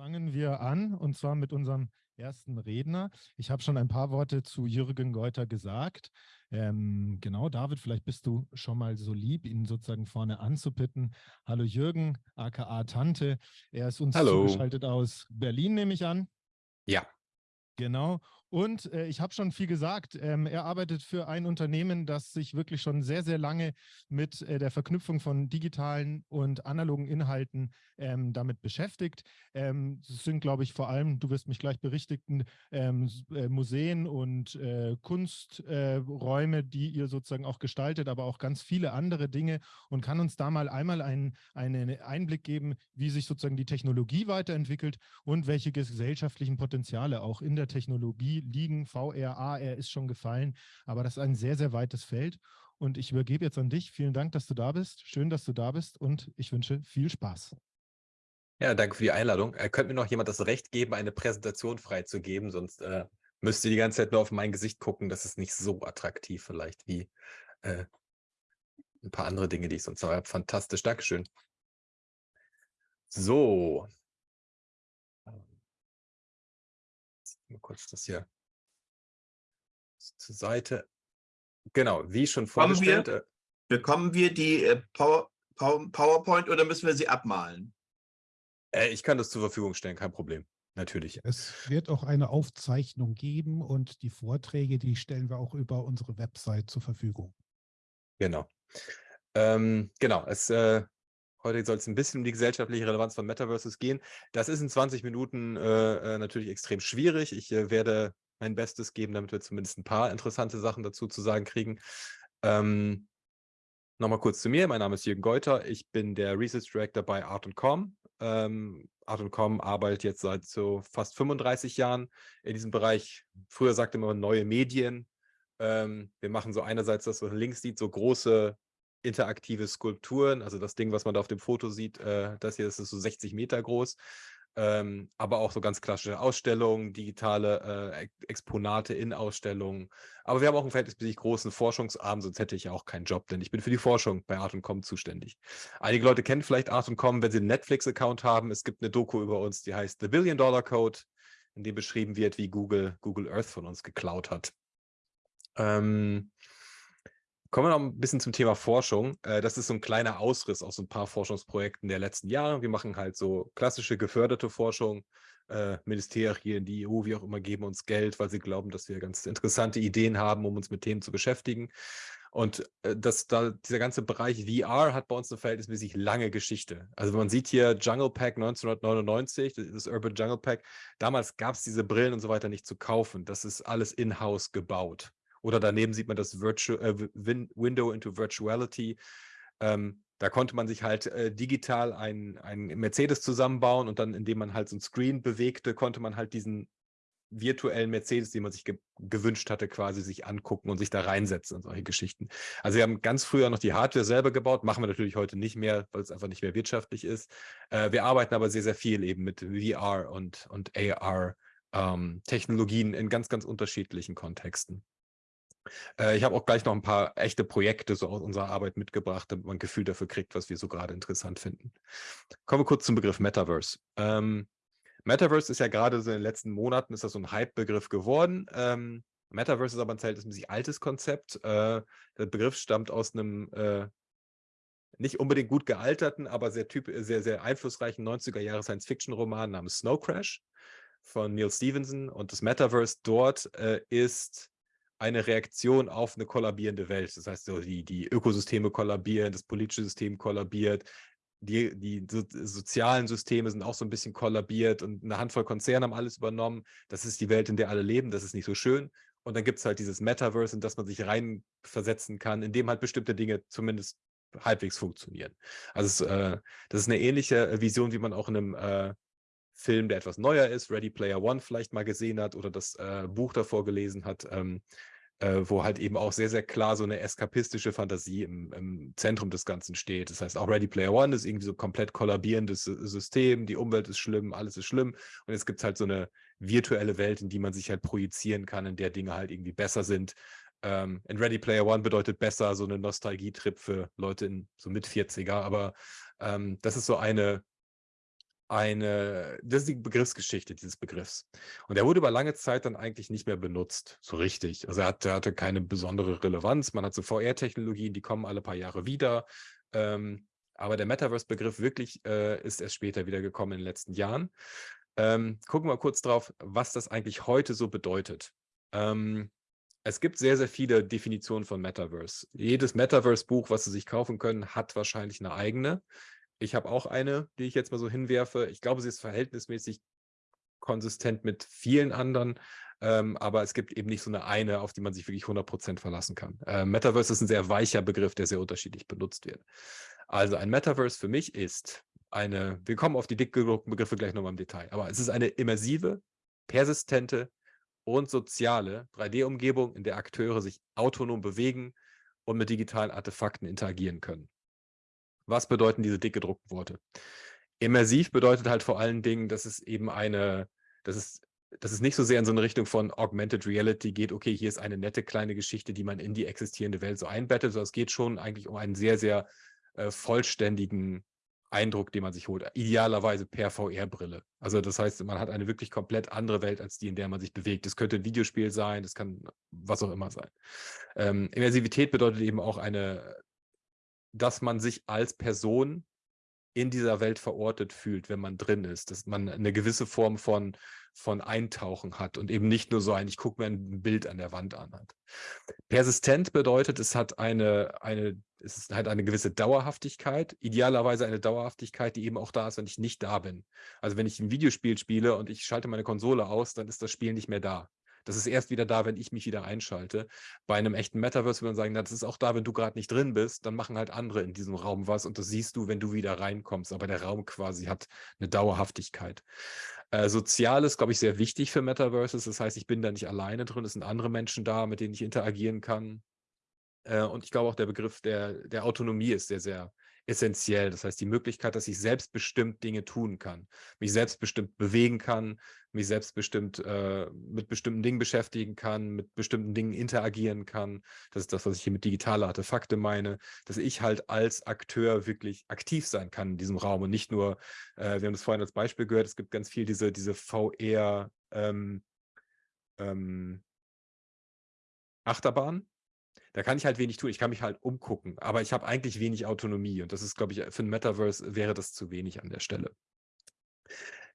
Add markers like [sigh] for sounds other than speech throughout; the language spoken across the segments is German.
fangen wir an und zwar mit unserem ersten Redner. Ich habe schon ein paar Worte zu Jürgen Geuter gesagt. Ähm, genau, David, vielleicht bist du schon mal so lieb, ihn sozusagen vorne anzupitten. Hallo Jürgen, aka Tante. Er ist uns Hallo. zugeschaltet aus Berlin, nehme ich an. Ja. Genau. Und äh, ich habe schon viel gesagt. Ähm, er arbeitet für ein Unternehmen, das sich wirklich schon sehr, sehr lange mit äh, der Verknüpfung von digitalen und analogen Inhalten ähm, damit beschäftigt. Ähm, das sind, glaube ich, vor allem, du wirst mich gleich berichtigen, ähm, äh, Museen und äh, Kunsträume, die ihr sozusagen auch gestaltet, aber auch ganz viele andere Dinge und kann uns da mal einmal einen, einen Einblick geben, wie sich sozusagen die Technologie weiterentwickelt und welche gesellschaftlichen Potenziale auch in der Technologie liegen, VR, AR ist schon gefallen, aber das ist ein sehr, sehr weites Feld. Und ich übergebe jetzt an dich. Vielen Dank, dass du da bist. Schön, dass du da bist und ich wünsche viel Spaß. Ja, danke für die Einladung. Äh, könnte mir noch jemand das Recht geben, eine Präsentation freizugeben, sonst äh, müsst ihr die ganze Zeit nur auf mein Gesicht gucken. Das ist nicht so attraktiv vielleicht wie äh, ein paar andere Dinge, die ich sonst habe. Fantastisch, Dankeschön. So. Mal kurz das hier zur Seite. Genau, wie schon vorgestellt. Bekommen wir, bekommen wir die äh, Power, PowerPoint oder müssen wir sie abmalen? Äh, ich kann das zur Verfügung stellen, kein Problem. Natürlich. Es wird auch eine Aufzeichnung geben und die Vorträge, die stellen wir auch über unsere Website zur Verfügung. Genau. Ähm, genau, es, äh, heute soll es ein bisschen um die gesellschaftliche Relevanz von Metaverses gehen. Das ist in 20 Minuten äh, äh, natürlich extrem schwierig. Ich äh, werde mein Bestes geben, damit wir zumindest ein paar interessante Sachen dazu zu sagen kriegen. Ähm, Nochmal kurz zu mir. Mein Name ist Jürgen Geuter. Ich bin der Research Director bei Art.com. Ähm, Art.com arbeitet jetzt seit so fast 35 Jahren in diesem Bereich. Früher sagte man neue Medien. Ähm, wir machen so einerseits das, was man links sieht, so große interaktive Skulpturen. Also das Ding, was man da auf dem Foto sieht, äh, das hier das ist so 60 Meter groß ähm, aber auch so ganz klassische Ausstellungen, digitale äh, Exponate in Ausstellungen. Aber wir haben auch einen verhältnismäßig großen Forschungsarm, sonst hätte ich ja auch keinen Job, denn ich bin für die Forschung bei Art.com zuständig. Einige Leute kennen vielleicht Art.com, wenn sie einen Netflix-Account haben. Es gibt eine Doku über uns, die heißt The Billion Dollar Code, in dem beschrieben wird, wie Google Google Earth von uns geklaut hat. Ähm, Kommen wir noch ein bisschen zum Thema Forschung. Äh, das ist so ein kleiner Ausriss aus ein paar Forschungsprojekten der letzten Jahre. Wir machen halt so klassische geförderte Forschung. Äh, Ministerien, die EU, wie auch immer, geben uns Geld, weil sie glauben, dass wir ganz interessante Ideen haben, um uns mit Themen zu beschäftigen. Und äh, das, da, dieser ganze Bereich VR hat bei uns eine verhältnismäßig lange Geschichte. Also man sieht hier Jungle Pack 1999, das Urban Jungle Pack. Damals gab es diese Brillen und so weiter nicht zu kaufen. Das ist alles in-house gebaut. Oder daneben sieht man das Virtu äh, Window into Virtuality. Ähm, da konnte man sich halt äh, digital ein, ein Mercedes zusammenbauen und dann, indem man halt so ein Screen bewegte, konnte man halt diesen virtuellen Mercedes, den man sich ge gewünscht hatte, quasi sich angucken und sich da reinsetzen und solche Geschichten. Also wir haben ganz früher noch die Hardware selber gebaut, machen wir natürlich heute nicht mehr, weil es einfach nicht mehr wirtschaftlich ist. Äh, wir arbeiten aber sehr, sehr viel eben mit VR und, und AR ähm, in ganz, ganz unterschiedlichen Kontexten. Äh, ich habe auch gleich noch ein paar echte Projekte so aus unserer Arbeit mitgebracht, damit man ein Gefühl dafür kriegt, was wir so gerade interessant finden. Kommen wir kurz zum Begriff Metaverse. Ähm, Metaverse ist ja gerade so in den letzten Monaten ist das so ein Hype-Begriff geworden. Ähm, Metaverse ist aber ein verhältnismäßig altes Konzept. Äh, der Begriff stammt aus einem äh, nicht unbedingt gut gealterten, aber sehr, typ sehr, sehr einflussreichen 90er-Jahre Science-Fiction-Roman namens Snow Crash von Neil Stevenson. Und das Metaverse dort äh, ist eine Reaktion auf eine kollabierende Welt. Das heißt, so die, die Ökosysteme kollabieren, das politische System kollabiert, die, die so, sozialen Systeme sind auch so ein bisschen kollabiert und eine Handvoll Konzerne haben alles übernommen. Das ist die Welt, in der alle leben, das ist nicht so schön. Und dann gibt es halt dieses Metaverse, in das man sich reinversetzen kann, in dem halt bestimmte Dinge zumindest halbwegs funktionieren. Also es, äh, das ist eine ähnliche äh, Vision, wie man auch in einem äh, Film, der etwas neuer ist, Ready Player One vielleicht mal gesehen hat oder das äh, Buch davor gelesen hat. Ähm, äh, wo halt eben auch sehr, sehr klar so eine eskapistische Fantasie im, im, Zentrum des Ganzen steht. Das heißt, auch Ready Player One ist irgendwie so komplett kollabierendes System, die Umwelt ist schlimm, alles ist schlimm. Und jetzt gibt es halt so eine virtuelle Welt, in die man sich halt projizieren kann, in der Dinge halt irgendwie besser sind. Ähm, in Ready Player One bedeutet besser so eine Nostalgietrip für Leute in so mit 40er, aber ähm, das ist so eine eine, das ist die Begriffsgeschichte dieses Begriffs. Und der wurde über lange Zeit dann eigentlich nicht mehr benutzt, so richtig. Also er hatte, hatte keine besondere Relevanz. Man hat so VR-Technologien, die kommen alle paar Jahre wieder. Ähm, aber der Metaverse-Begriff wirklich äh, ist erst später wieder gekommen in den letzten Jahren. Ähm, gucken wir kurz drauf, was das eigentlich heute so bedeutet. Ähm, es gibt sehr, sehr viele Definitionen von Metaverse. Jedes Metaverse-Buch, was Sie sich kaufen können, hat wahrscheinlich eine eigene. Ich habe auch eine, die ich jetzt mal so hinwerfe. Ich glaube, sie ist verhältnismäßig konsistent mit vielen anderen, ähm, aber es gibt eben nicht so eine eine, auf die man sich wirklich 100% verlassen kann. Äh, Metaverse ist ein sehr weicher Begriff, der sehr unterschiedlich benutzt wird. Also ein Metaverse für mich ist eine, wir kommen auf die dick gedruckten Begriffe gleich nochmal im Detail, aber es ist eine immersive, persistente und soziale 3D-Umgebung, in der Akteure sich autonom bewegen und mit digitalen Artefakten interagieren können. Was bedeuten diese dick gedruckten Worte? Immersiv bedeutet halt vor allen Dingen, dass es eben eine, dass es, dass es nicht so sehr in so eine Richtung von Augmented Reality geht, okay, hier ist eine nette kleine Geschichte, die man in die existierende Welt so einbettet, sondern es geht schon eigentlich um einen sehr, sehr äh, vollständigen Eindruck, den man sich holt, idealerweise per VR-Brille. Also das heißt, man hat eine wirklich komplett andere Welt als die, in der man sich bewegt. Das könnte ein Videospiel sein, das kann was auch immer sein. Ähm, Immersivität bedeutet eben auch eine, dass man sich als Person in dieser Welt verortet fühlt, wenn man drin ist, dass man eine gewisse Form von, von Eintauchen hat und eben nicht nur so ein, ich gucke mir ein Bild an der Wand an hat. Persistent bedeutet, es hat eine, eine, es hat eine gewisse Dauerhaftigkeit, idealerweise eine Dauerhaftigkeit, die eben auch da ist, wenn ich nicht da bin. Also wenn ich ein Videospiel spiele und ich schalte meine Konsole aus, dann ist das Spiel nicht mehr da. Das ist erst wieder da, wenn ich mich wieder einschalte. Bei einem echten Metaverse würde man sagen, das ist auch da, wenn du gerade nicht drin bist, dann machen halt andere in diesem Raum was und das siehst du, wenn du wieder reinkommst. Aber der Raum quasi hat eine Dauerhaftigkeit. Äh, Sozial ist, glaube ich, sehr wichtig für Metaverses. Das heißt, ich bin da nicht alleine drin, es sind andere Menschen da, mit denen ich interagieren kann. Äh, und ich glaube auch, der Begriff der, der Autonomie ist sehr, sehr essentiell. Das heißt, die Möglichkeit, dass ich selbstbestimmt Dinge tun kann, mich selbstbestimmt bewegen kann, mich selbstbestimmt äh, mit bestimmten Dingen beschäftigen kann, mit bestimmten Dingen interagieren kann. Das ist das, was ich hier mit digitale Artefakte meine, dass ich halt als Akteur wirklich aktiv sein kann in diesem Raum und nicht nur, äh, wir haben das vorhin als Beispiel gehört, es gibt ganz viel diese, diese VR ähm, ähm, Achterbahn, da kann ich halt wenig tun. Ich kann mich halt umgucken, aber ich habe eigentlich wenig Autonomie und das ist, glaube ich, für ein Metaverse wäre das zu wenig an der Stelle.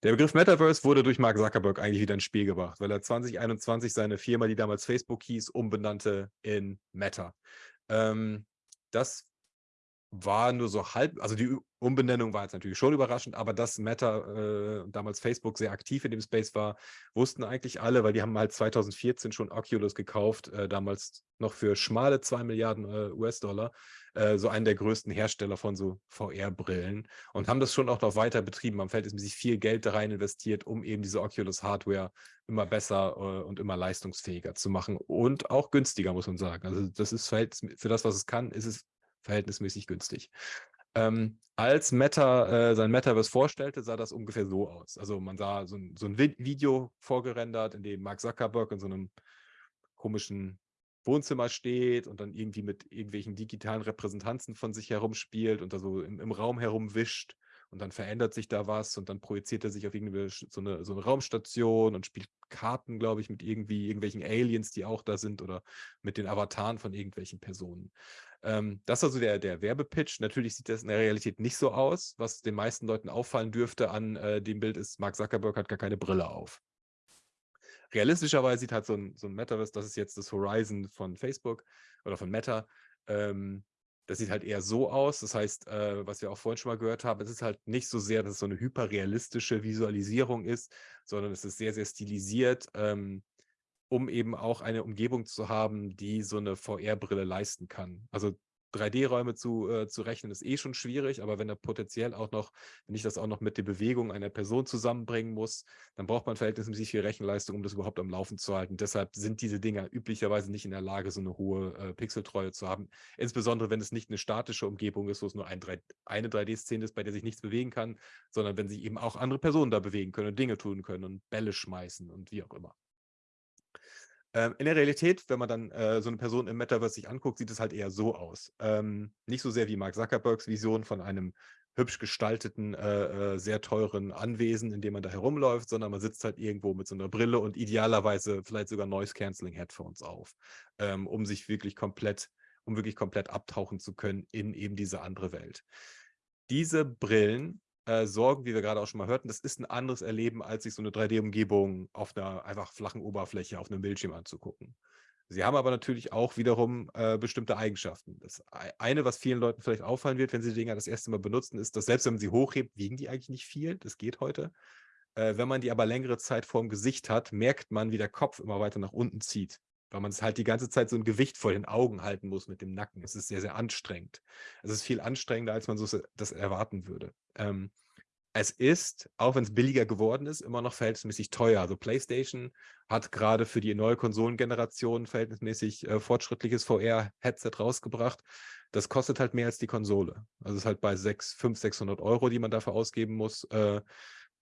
Der Begriff Metaverse wurde durch Mark Zuckerberg eigentlich wieder ins Spiel gebracht, weil er 2021 seine Firma, die damals Facebook hieß, umbenannte in Meta. Ähm, das war nur so halb, also die Umbenennung war jetzt natürlich schon überraschend, aber dass Meta, äh, damals Facebook, sehr aktiv in dem Space war, wussten eigentlich alle, weil die haben halt 2014 schon Oculus gekauft, äh, damals noch für schmale 2 Milliarden äh, US-Dollar, äh, so einen der größten Hersteller von so VR-Brillen und haben das schon auch noch weiter betrieben. Am Feld ist sich viel Geld da rein investiert, um eben diese Oculus-Hardware immer besser äh, und immer leistungsfähiger zu machen und auch günstiger, muss man sagen. Also das ist für das, was es kann, ist es verhältnismäßig günstig. Ähm, als Meta äh, sein Metaverse vorstellte, sah das ungefähr so aus. Also man sah so ein, so ein Video vorgerendert, in dem Mark Zuckerberg in so einem komischen Wohnzimmer steht und dann irgendwie mit irgendwelchen digitalen Repräsentanzen von sich herumspielt und da so im, im Raum herumwischt und dann verändert sich da was und dann projiziert er sich auf irgendwie so eine, so eine Raumstation und spielt Karten, glaube ich, mit irgendwie irgendwelchen Aliens, die auch da sind oder mit den Avataren von irgendwelchen Personen. Ähm, das ist also der, der Werbepitch. Natürlich sieht das in der Realität nicht so aus. Was den meisten Leuten auffallen dürfte an äh, dem Bild ist, Mark Zuckerberg hat gar keine Brille auf. Realistischerweise sieht halt so ein, so ein Metaverse, das ist jetzt das Horizon von Facebook oder von Meta, ähm, das sieht halt eher so aus. Das heißt, äh, was wir auch vorhin schon mal gehört haben, es ist halt nicht so sehr, dass es so eine hyperrealistische Visualisierung ist, sondern es ist sehr, sehr stilisiert. Ähm, um eben auch eine Umgebung zu haben, die so eine VR-Brille leisten kann. Also 3D-Räume zu, äh, zu rechnen ist eh schon schwierig, aber wenn er potenziell auch noch, wenn ich das auch noch mit der Bewegung einer Person zusammenbringen muss, dann braucht man verhältnismäßig viel Rechenleistung, um das überhaupt am Laufen zu halten. Deshalb sind diese Dinger üblicherweise nicht in der Lage, so eine hohe äh, Pixeltreue zu haben. Insbesondere, wenn es nicht eine statische Umgebung ist, wo es nur ein 3, eine 3D-Szene ist, bei der sich nichts bewegen kann, sondern wenn sich eben auch andere Personen da bewegen können und Dinge tun können und Bälle schmeißen und wie auch immer. Ähm, in der Realität, wenn man dann äh, so eine Person im Metaverse sich anguckt, sieht es halt eher so aus. Ähm, nicht so sehr wie Mark Zuckerbergs Vision von einem hübsch gestalteten, äh, äh, sehr teuren Anwesen, in dem man da herumläuft, sondern man sitzt halt irgendwo mit so einer Brille und idealerweise vielleicht sogar Noise-Canceling-Headphones auf, ähm, um sich wirklich komplett, um wirklich komplett abtauchen zu können in eben diese andere Welt. Diese Brillen äh, sorgen, wie wir gerade auch schon mal hörten, das ist ein anderes Erleben, als sich so eine 3D-Umgebung auf einer einfach flachen Oberfläche auf einem Bildschirm anzugucken. Sie haben aber natürlich auch wiederum äh, bestimmte Eigenschaften. Das eine, was vielen Leuten vielleicht auffallen wird, wenn sie die Dinger das erste Mal benutzen, ist, dass selbst wenn man sie hochhebt, wiegen die eigentlich nicht viel. Das geht heute. Äh, wenn man die aber längere Zeit vorm Gesicht hat, merkt man, wie der Kopf immer weiter nach unten zieht. Weil man es halt die ganze Zeit so ein Gewicht vor den Augen halten muss mit dem Nacken. Es ist sehr, sehr anstrengend. Es ist viel anstrengender, als man so das erwarten würde. Ähm, es ist, auch wenn es billiger geworden ist, immer noch verhältnismäßig teuer. Also PlayStation hat gerade für die neue Konsolengeneration verhältnismäßig äh, fortschrittliches VR-Headset rausgebracht. Das kostet halt mehr als die Konsole. Also es ist halt bei 6, 500, 600 Euro, die man dafür ausgeben muss. Äh,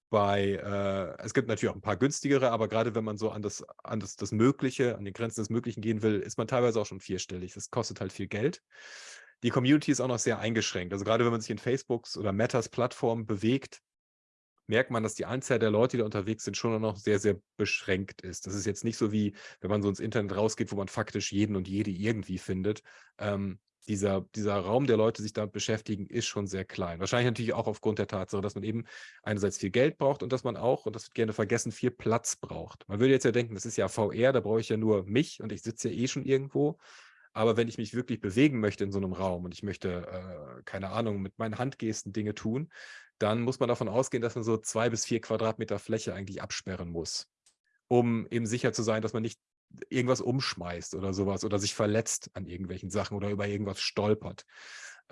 bei, äh, es gibt natürlich auch ein paar günstigere, aber gerade wenn man so an das, an das, das Mögliche, an die Grenzen des Möglichen gehen will, ist man teilweise auch schon vierstellig. Das kostet halt viel Geld. Die Community ist auch noch sehr eingeschränkt. Also gerade wenn man sich in Facebooks oder Metas Plattformen bewegt, merkt man, dass die Anzahl der Leute, die da unterwegs sind, schon noch sehr, sehr beschränkt ist. Das ist jetzt nicht so wie, wenn man so ins Internet rausgeht, wo man faktisch jeden und jede irgendwie findet. Ähm, dieser, dieser Raum der Leute, sich damit beschäftigen, ist schon sehr klein. Wahrscheinlich natürlich auch aufgrund der Tatsache, dass man eben einerseits viel Geld braucht und dass man auch, und das wird gerne vergessen, viel Platz braucht. Man würde jetzt ja denken, das ist ja VR, da brauche ich ja nur mich und ich sitze ja eh schon irgendwo. Aber wenn ich mich wirklich bewegen möchte in so einem Raum und ich möchte, äh, keine Ahnung, mit meinen Handgesten Dinge tun, dann muss man davon ausgehen, dass man so zwei bis vier Quadratmeter Fläche eigentlich absperren muss, um eben sicher zu sein, dass man nicht irgendwas umschmeißt oder sowas oder sich verletzt an irgendwelchen Sachen oder über irgendwas stolpert.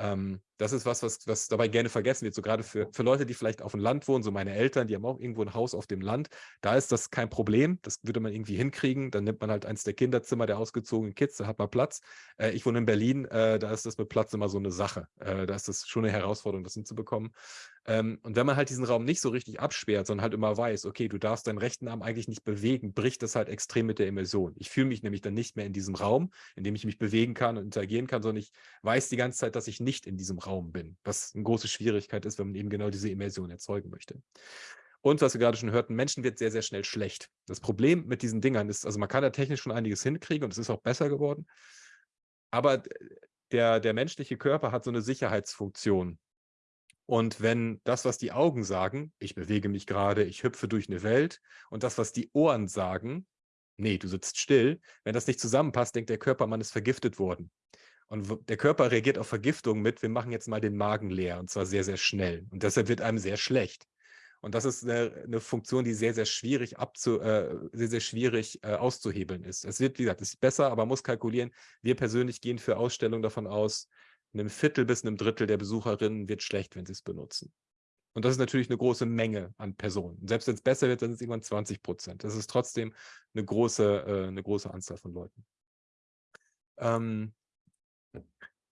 Ähm, das ist was, was, was dabei gerne vergessen wird. So gerade für, für Leute, die vielleicht auf dem Land wohnen, so meine Eltern, die haben auch irgendwo ein Haus auf dem Land. Da ist das kein Problem. Das würde man irgendwie hinkriegen. Dann nimmt man halt eins der Kinderzimmer der ausgezogenen Kids, da hat man Platz. Äh, ich wohne in Berlin, äh, da ist das mit Platz immer so eine Sache. Äh, da ist das schon eine Herausforderung, das hinzubekommen. Ähm, und wenn man halt diesen Raum nicht so richtig absperrt, sondern halt immer weiß, okay, du darfst deinen rechten Arm eigentlich nicht bewegen, bricht das halt extrem mit der Immersion. Ich fühle mich nämlich dann nicht mehr in diesem Raum, in dem ich mich bewegen kann und interagieren kann, sondern ich weiß die ganze Zeit, dass ich nicht in diesem Raum bin, was eine große Schwierigkeit ist, wenn man eben genau diese Immersion erzeugen möchte. Und was wir gerade schon hörten, Menschen wird sehr, sehr schnell schlecht. Das Problem mit diesen Dingern ist, also man kann da technisch schon einiges hinkriegen und es ist auch besser geworden, aber der, der menschliche Körper hat so eine Sicherheitsfunktion, und wenn das, was die Augen sagen, ich bewege mich gerade, ich hüpfe durch eine Welt, und das, was die Ohren sagen, nee, du sitzt still, wenn das nicht zusammenpasst, denkt der Körper, man ist vergiftet worden. Und der Körper reagiert auf Vergiftung mit, wir machen jetzt mal den Magen leer, und zwar sehr, sehr schnell. Und deshalb wird einem sehr schlecht. Und das ist eine, eine Funktion, die sehr, sehr schwierig abzu, äh, sehr, sehr schwierig äh, auszuhebeln ist. Es wird, wie gesagt, es ist besser, aber man muss kalkulieren. Wir persönlich gehen für Ausstellungen davon aus, einem Viertel bis einem Drittel der Besucherinnen wird schlecht, wenn sie es benutzen. Und das ist natürlich eine große Menge an Personen. selbst wenn es besser wird, dann sind es irgendwann 20 Prozent. Das ist trotzdem eine große, äh, eine große Anzahl von Leuten. Ähm,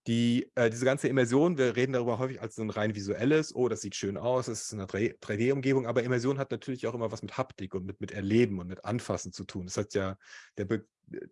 die, äh, diese ganze Immersion, wir reden darüber häufig als so ein rein visuelles, oh, das sieht schön aus, es ist eine 3D-Umgebung, aber Immersion hat natürlich auch immer was mit Haptik und mit, mit Erleben und mit Anfassen zu tun. Das hat ja, der, Be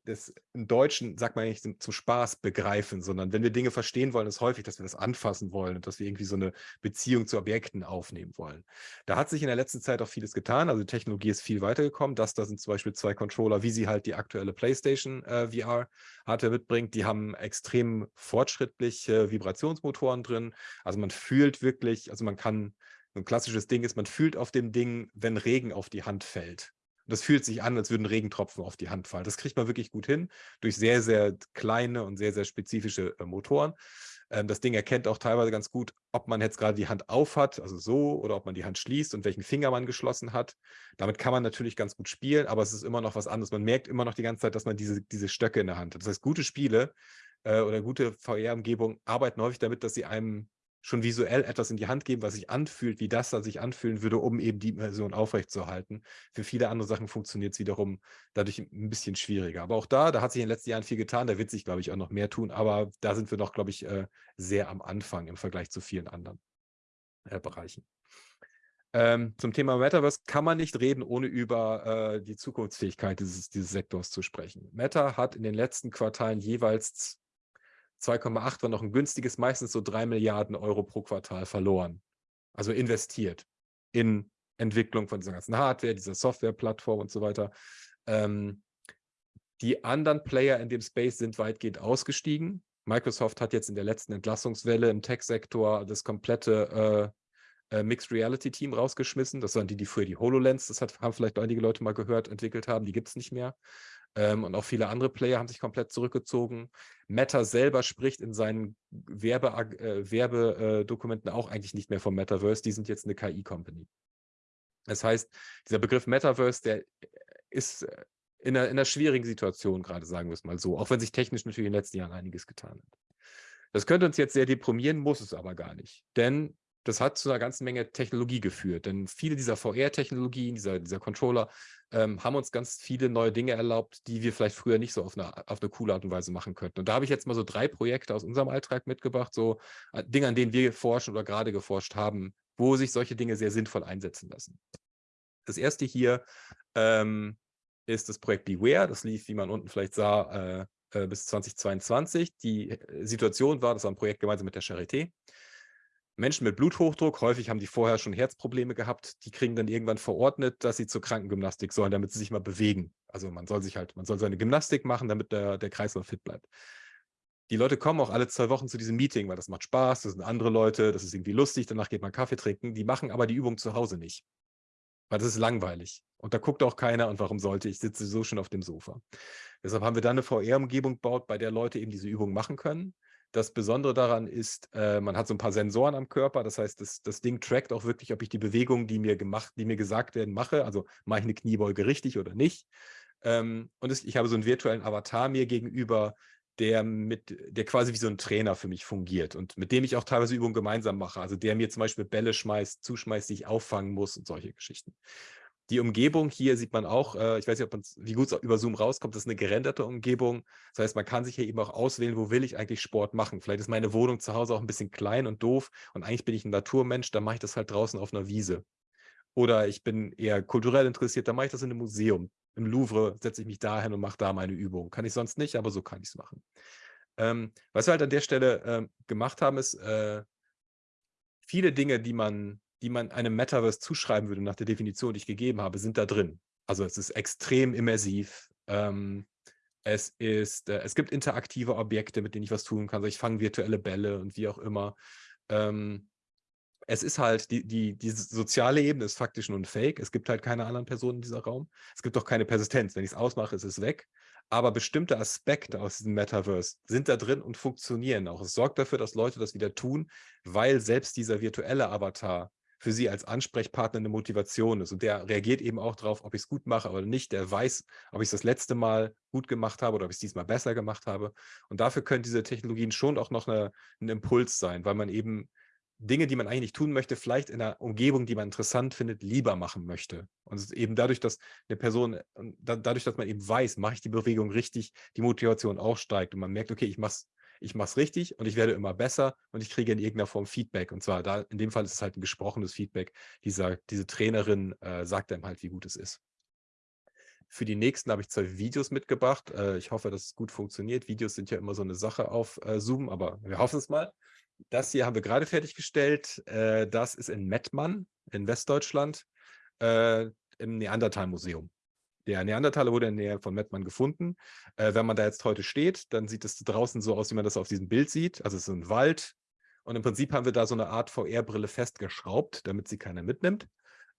das im Deutschen sagt man nicht zum, zum, Spaß begreifen, sondern wenn wir Dinge verstehen wollen, ist häufig, dass wir das anfassen wollen und dass wir irgendwie so eine Beziehung zu Objekten aufnehmen wollen. Da hat sich in der letzten Zeit auch vieles getan. Also die Technologie ist viel weitergekommen. Das da sind zum Beispiel zwei Controller, wie sie halt die aktuelle PlayStation äh, VR Hardware mitbringt. Die haben extrem fortschrittliche Vibrationsmotoren drin. Also man fühlt wirklich, also man kann ein klassisches Ding ist, man fühlt auf dem Ding, wenn Regen auf die Hand fällt. Das fühlt sich an, als würden Regentropfen auf die Hand fallen. Das kriegt man wirklich gut hin durch sehr, sehr kleine und sehr, sehr spezifische äh, Motoren. Ähm, das Ding erkennt auch teilweise ganz gut, ob man jetzt gerade die Hand auf hat, also so, oder ob man die Hand schließt und welchen Finger man geschlossen hat. Damit kann man natürlich ganz gut spielen, aber es ist immer noch was anderes. Man merkt immer noch die ganze Zeit, dass man diese, diese Stöcke in der Hand hat. Das heißt, gute Spiele äh, oder gute VR-Umgebungen arbeiten häufig damit, dass sie einem schon visuell etwas in die Hand geben, was sich anfühlt, wie das da sich anfühlen würde, um eben die Immersion aufrechtzuerhalten. Für viele andere Sachen funktioniert es wiederum dadurch ein bisschen schwieriger. Aber auch da, da hat sich in den letzten Jahren viel getan, da wird sich, glaube ich, auch noch mehr tun, aber da sind wir noch, glaube ich, äh, sehr am Anfang im Vergleich zu vielen anderen äh, Bereichen. Ähm, zum Thema Metaverse kann man nicht reden, ohne über äh, die Zukunftsfähigkeit dieses, dieses Sektors zu sprechen. Meta hat in den letzten Quartalen jeweils 2,8 war noch ein günstiges, meistens so 3 Milliarden Euro pro Quartal verloren. also investiert in Entwicklung von dieser ganzen Hardware, dieser Softwareplattform und so weiter. Ähm, die anderen Player in dem Space sind weitgehend ausgestiegen. Microsoft hat jetzt in der letzten Entlassungswelle im Tech-Sektor das komplette äh, äh, Mixed Reality Team rausgeschmissen. Das waren die, die früher die HoloLens, das hat, haben vielleicht einige Leute mal gehört, entwickelt haben. Die gibt es nicht mehr. Ähm, und auch viele andere Player haben sich komplett zurückgezogen. Meta selber spricht in seinen Werbe, äh, Werbedokumenten auch eigentlich nicht mehr vom Metaverse. Die sind jetzt eine KI-Company. Das heißt, dieser Begriff Metaverse, der ist äh, in einer, in einer schwierigen Situation gerade, sagen wir es mal so, auch wenn sich technisch natürlich in den letzten Jahren einiges getan hat. Das könnte uns jetzt sehr deprimieren, muss es aber gar nicht. Denn das hat zu einer ganzen Menge Technologie geführt. Denn viele dieser VR-Technologien, dieser, dieser Controller, ähm, haben uns ganz viele neue Dinge erlaubt, die wir vielleicht früher nicht so auf eine, auf eine coole Art und Weise machen könnten. Und da habe ich jetzt mal so drei Projekte aus unserem Alltag mitgebracht, so äh, Dinge, an denen wir forschen oder gerade geforscht haben, wo sich solche Dinge sehr sinnvoll einsetzen lassen. Das erste hier ähm, ist das Projekt Beware. Das lief, wie man unten vielleicht sah, äh, äh, bis 2022. Die äh, Situation war, das war ein Projekt gemeinsam mit der Charité. Menschen mit Bluthochdruck, häufig haben die vorher schon Herzprobleme gehabt, die kriegen dann irgendwann verordnet, dass sie zur Krankengymnastik sollen, damit sie sich mal bewegen. Also man soll sich halt, man soll seine Gymnastik machen, damit der, der Kreislauf fit bleibt. Die Leute kommen auch alle zwei Wochen zu diesem Meeting, weil das macht Spaß, das sind andere Leute, das ist irgendwie lustig, danach geht man Kaffee trinken. Die machen aber die Übung zu Hause nicht, weil das ist langweilig. Und da guckt auch keiner und warum sollte ich, sitze so schon auf dem Sofa. Deshalb haben wir dann eine VR-Umgebung gebaut, bei der Leute eben diese Übung machen können. Das Besondere daran ist, äh, man hat so ein paar Sensoren am Körper. Das heißt, das, das Ding trackt auch wirklich, ob ich die Bewegungen, die mir gemacht, die mir gesagt werden, mache. Also mache ich eine Kniebeuge richtig oder nicht. Ähm, und es, ich habe so einen virtuellen Avatar mir gegenüber, der mit, der quasi wie so ein Trainer für mich fungiert und mit dem ich auch teilweise Übungen gemeinsam mache. Also der mir zum Beispiel Bälle schmeißt, zuschmeißt, die ich auffangen muss und solche Geschichten. Die Umgebung hier sieht man auch, äh, ich weiß nicht, ob wie gut es über Zoom rauskommt, das ist eine gerenderte Umgebung. Das heißt, man kann sich hier eben auch auswählen, wo will ich eigentlich Sport machen. Vielleicht ist meine Wohnung zu Hause auch ein bisschen klein und doof und eigentlich bin ich ein Naturmensch, dann mache ich das halt draußen auf einer Wiese. Oder ich bin eher kulturell interessiert, dann mache ich das in einem Museum. Im Louvre setze ich mich dahin und mache da meine Übung. Kann ich sonst nicht, aber so kann ich es machen. Ähm, was wir halt an der Stelle äh, gemacht haben, ist äh, viele Dinge, die man die man einem Metaverse zuschreiben würde nach der Definition, die ich gegeben habe, sind da drin. Also es ist extrem immersiv. Ähm, es, ist, äh, es gibt interaktive Objekte, mit denen ich was tun kann. Also ich fange virtuelle Bälle und wie auch immer. Ähm, es ist halt, die, die, die soziale Ebene ist faktisch nur ein Fake. Es gibt halt keine anderen Personen in dieser Raum. Es gibt auch keine Persistenz. Wenn ich es ausmache, ist es weg. Aber bestimmte Aspekte aus diesem Metaverse sind da drin und funktionieren auch. Es sorgt dafür, dass Leute das wieder tun, weil selbst dieser virtuelle Avatar für sie als Ansprechpartner eine Motivation ist. Und der reagiert eben auch darauf, ob ich es gut mache oder nicht. Der weiß, ob ich es das letzte Mal gut gemacht habe oder ob ich es diesmal besser gemacht habe. Und dafür können diese Technologien schon auch noch eine, ein Impuls sein, weil man eben Dinge, die man eigentlich nicht tun möchte, vielleicht in einer Umgebung, die man interessant findet, lieber machen möchte. Und eben dadurch, dass eine Person, dadurch, dass man eben weiß, mache ich die Bewegung richtig, die Motivation auch steigt und man merkt, okay, ich mache es ich mache es richtig und ich werde immer besser und ich kriege in irgendeiner Form Feedback. Und zwar da, in dem Fall ist es halt ein gesprochenes Feedback. Dieser, diese Trainerin äh, sagt einem halt, wie gut es ist. Für die nächsten habe ich zwei Videos mitgebracht. Äh, ich hoffe, dass es gut funktioniert. Videos sind ja immer so eine Sache auf äh, Zoom, aber wir hoffen es mal. Das hier haben wir gerade fertiggestellt. Äh, das ist in Mettmann in Westdeutschland äh, im Neandertal-Museum. Der Neandertaler wurde in der Nähe von Mettmann gefunden. Äh, wenn man da jetzt heute steht, dann sieht es draußen so aus, wie man das auf diesem Bild sieht. Also es ist ein Wald. Und im Prinzip haben wir da so eine Art VR-Brille festgeschraubt, damit sie keiner mitnimmt.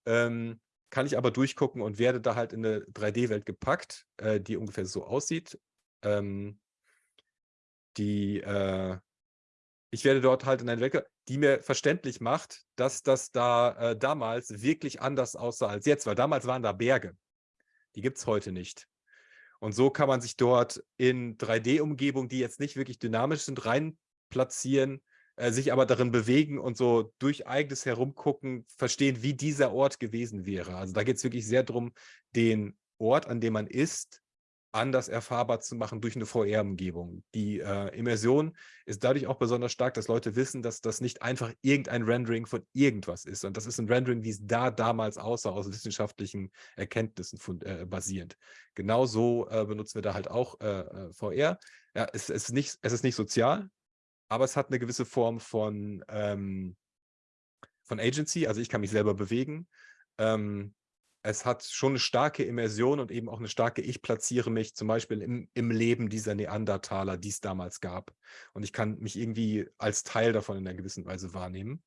Ähm, kann ich aber durchgucken und werde da halt in eine 3D-Welt gepackt, äh, die ungefähr so aussieht. Ähm, die, äh, ich werde dort halt in eine Welt, die mir verständlich macht, dass das da äh, damals wirklich anders aussah als jetzt, weil damals waren da Berge. Die gibt es heute nicht. Und so kann man sich dort in 3D-Umgebungen, die jetzt nicht wirklich dynamisch sind, rein platzieren, äh, sich aber darin bewegen und so durch eigenes Herumgucken verstehen, wie dieser Ort gewesen wäre. Also da geht es wirklich sehr darum, den Ort, an dem man ist, anders erfahrbar zu machen durch eine VR-Umgebung. Die äh, Immersion ist dadurch auch besonders stark, dass Leute wissen, dass das nicht einfach irgendein Rendering von irgendwas ist, sondern das ist ein Rendering, wie es da damals aussah, aus wissenschaftlichen Erkenntnissen von, äh, basierend. Genauso äh, benutzen wir da halt auch äh, äh VR. Ja, es, es, ist nicht, es ist nicht sozial, aber es hat eine gewisse Form von, ähm, von Agency, also ich kann mich selber bewegen. Ähm, es hat schon eine starke Immersion und eben auch eine starke, ich platziere mich zum Beispiel im, im Leben dieser Neandertaler, die es damals gab. Und ich kann mich irgendwie als Teil davon in einer gewissen Weise wahrnehmen.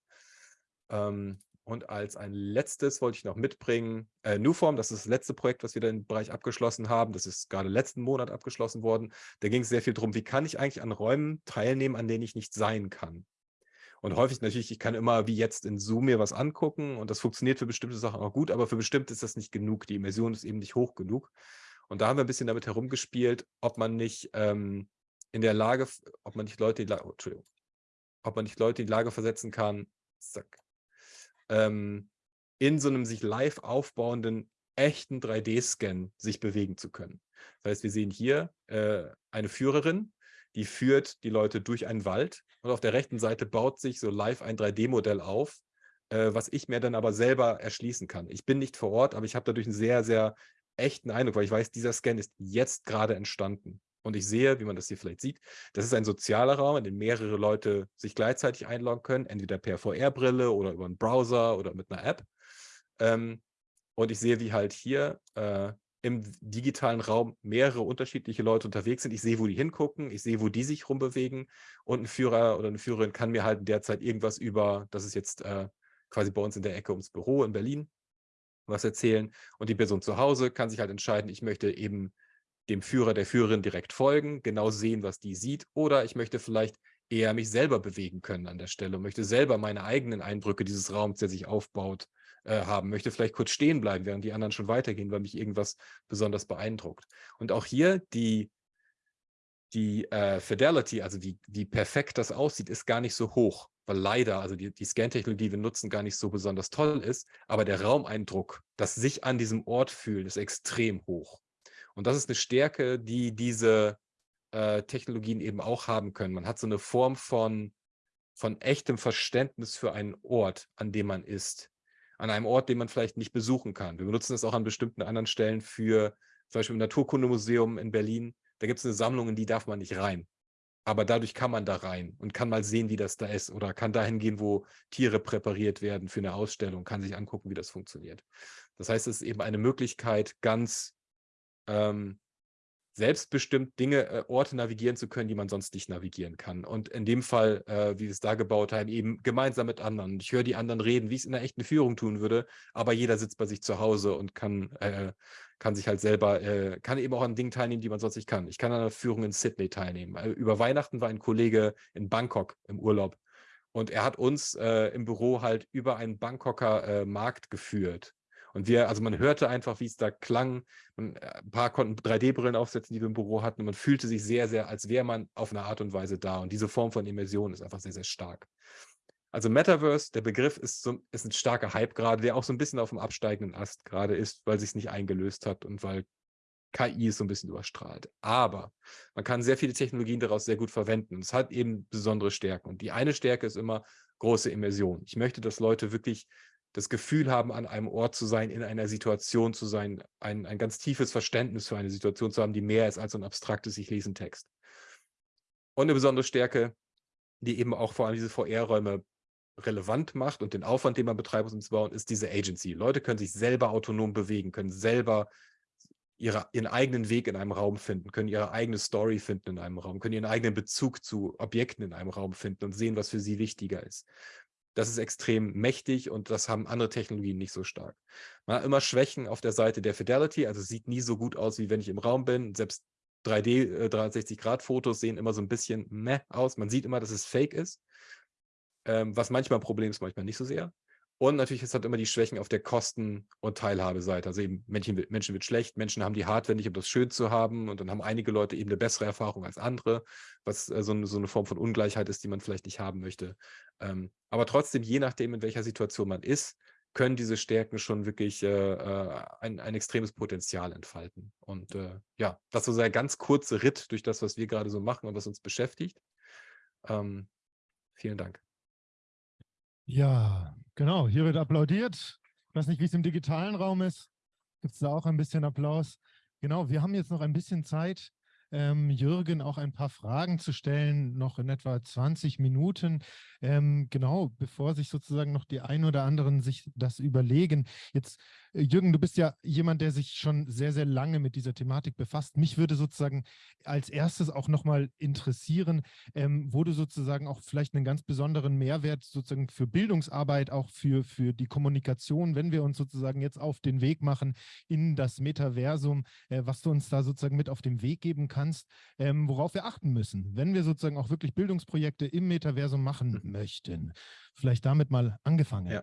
Ähm, und als ein letztes wollte ich noch mitbringen, äh, Newform, das ist das letzte Projekt, was wir da im Bereich abgeschlossen haben. Das ist gerade letzten Monat abgeschlossen worden. Da ging es sehr viel darum, wie kann ich eigentlich an Räumen teilnehmen, an denen ich nicht sein kann. Und häufig natürlich, ich kann immer wie jetzt in Zoom mir was angucken und das funktioniert für bestimmte Sachen auch gut, aber für bestimmte ist das nicht genug. Die Immersion ist eben nicht hoch genug. Und da haben wir ein bisschen damit herumgespielt, ob man nicht ähm, in der Lage, ob man nicht Leute, oh, Entschuldigung, ob man nicht Leute in die Lage versetzen kann, zack, ähm, in so einem sich live aufbauenden echten 3D-Scan sich bewegen zu können. Das heißt, wir sehen hier äh, eine Führerin, die führt die Leute durch einen Wald und auf der rechten Seite baut sich so live ein 3D-Modell auf, äh, was ich mir dann aber selber erschließen kann. Ich bin nicht vor Ort, aber ich habe dadurch einen sehr, sehr echten Eindruck, weil ich weiß, dieser Scan ist jetzt gerade entstanden. Und ich sehe, wie man das hier vielleicht sieht, das ist ein sozialer Raum, in dem mehrere Leute sich gleichzeitig einloggen können, entweder per VR-Brille oder über einen Browser oder mit einer App. Ähm, und ich sehe, wie halt hier äh, im digitalen Raum mehrere unterschiedliche Leute unterwegs sind. Ich sehe, wo die hingucken, ich sehe, wo die sich rumbewegen. Und ein Führer oder eine Führerin kann mir halt derzeit irgendwas über, das ist jetzt äh, quasi bei uns in der Ecke ums Büro in Berlin, was erzählen. Und die Person zu Hause kann sich halt entscheiden, ich möchte eben dem Führer, der Führerin direkt folgen, genau sehen, was die sieht. Oder ich möchte vielleicht eher mich selber bewegen können an der Stelle und möchte selber meine eigenen Eindrücke dieses Raums, der sich aufbaut, äh, haben, möchte vielleicht kurz stehen bleiben, während die anderen schon weitergehen, weil mich irgendwas besonders beeindruckt. Und auch hier die, die äh, Fidelity, also wie, wie perfekt das aussieht, ist gar nicht so hoch, weil leider, also die, die Scan-Technologie, die wir nutzen, gar nicht so besonders toll ist, aber der Raumeindruck, das sich an diesem Ort fühlen, ist extrem hoch. Und das ist eine Stärke, die diese äh, Technologien eben auch haben können. Man hat so eine Form von, von echtem Verständnis für einen Ort, an dem man ist an einem Ort, den man vielleicht nicht besuchen kann. Wir benutzen das auch an bestimmten anderen Stellen für zum Beispiel im Naturkundemuseum in Berlin. Da gibt es eine Sammlung, in die darf man nicht rein. Aber dadurch kann man da rein und kann mal sehen, wie das da ist oder kann dahin gehen, wo Tiere präpariert werden für eine Ausstellung, kann sich angucken, wie das funktioniert. Das heißt, es ist eben eine Möglichkeit, ganz ähm, selbstbestimmt Dinge, äh, Orte navigieren zu können, die man sonst nicht navigieren kann. Und in dem Fall, äh, wie wir es da gebaut haben, eben gemeinsam mit anderen. Ich höre die anderen reden, wie ich es in einer echten Führung tun würde, aber jeder sitzt bei sich zu Hause und kann, äh, kann sich halt selber, äh, kann eben auch an Dingen teilnehmen, die man sonst nicht kann. Ich kann an einer Führung in Sydney teilnehmen. Äh, über Weihnachten war ein Kollege in Bangkok im Urlaub und er hat uns äh, im Büro halt über einen Bangkoker Markt geführt. Und wir, also man hörte einfach, wie es da klang. Und äh, ein paar konnten 3D-Brillen aufsetzen, die wir im Büro hatten. Und man fühlte sich sehr, sehr, als wäre man auf eine Art und Weise da. Und diese Form von Immersion ist einfach sehr, sehr stark. Also Metaverse, der Begriff ist, so, ist ein starker Hype gerade, der auch so ein bisschen auf dem absteigenden Ast gerade ist, weil sich nicht eingelöst hat und weil KI ist so ein bisschen überstrahlt. Aber man kann sehr viele Technologien daraus sehr gut verwenden. Es hat eben besondere Stärken. Und die eine Stärke ist immer große Immersion. Ich möchte, dass Leute wirklich das Gefühl haben, an einem Ort zu sein, in einer Situation zu sein, ein, ein ganz tiefes Verständnis für eine Situation zu haben, die mehr ist als ein abstraktes, ich lese einen Text. Und eine besondere Stärke, die eben auch vor allem diese VR-Räume relevant macht und den Aufwand, den man betreibt, um zu bauen, ist diese Agency. Leute können sich selber autonom bewegen, können selber ihre, ihren eigenen Weg in einem Raum finden, können ihre eigene Story finden in einem Raum, können ihren eigenen Bezug zu Objekten in einem Raum finden und sehen, was für sie wichtiger ist. Das ist extrem mächtig und das haben andere Technologien nicht so stark. Man hat immer Schwächen auf der Seite der Fidelity, also sieht nie so gut aus, wie wenn ich im Raum bin. Selbst 3D, 360-Grad-Fotos sehen immer so ein bisschen meh aus. Man sieht immer, dass es fake ist, ähm, was manchmal ein Problem ist, manchmal nicht so sehr. Und natürlich, es hat immer die Schwächen auf der Kosten- und Teilhabeseite. Also eben Menschen, Menschen wird schlecht, Menschen haben die Hardware nicht, um das schön zu haben. Und dann haben einige Leute eben eine bessere Erfahrung als andere, was äh, so, eine, so, eine, Form von Ungleichheit ist, die man vielleicht nicht haben möchte. Ähm, aber trotzdem, je nachdem, in welcher Situation man ist, können diese Stärken schon wirklich äh, äh ein, ein extremes Potenzial entfalten. Und äh, ja, das ist so ein ganz kurzer Ritt durch das, was wir gerade so machen und was uns beschäftigt. Ähm, vielen Dank. Ja, genau. Hier wird applaudiert. Ich weiß nicht, wie es im digitalen Raum ist. Gibt es da auch ein bisschen Applaus? Genau, wir haben jetzt noch ein bisschen Zeit. Ähm, Jürgen auch ein paar Fragen zu stellen, noch in etwa 20 Minuten. Ähm, genau, bevor sich sozusagen noch die ein oder anderen sich das überlegen. Jetzt, äh, Jürgen, du bist ja jemand, der sich schon sehr, sehr lange mit dieser Thematik befasst. Mich würde sozusagen als erstes auch nochmal interessieren, ähm, wo du sozusagen auch vielleicht einen ganz besonderen Mehrwert sozusagen für Bildungsarbeit, auch für, für die Kommunikation, wenn wir uns sozusagen jetzt auf den Weg machen in das Metaversum, äh, was du uns da sozusagen mit auf den Weg geben kannst, ähm, worauf wir achten müssen, wenn wir sozusagen auch wirklich Bildungsprojekte im Metaversum machen mhm möchten. Vielleicht damit mal angefangen. Ja.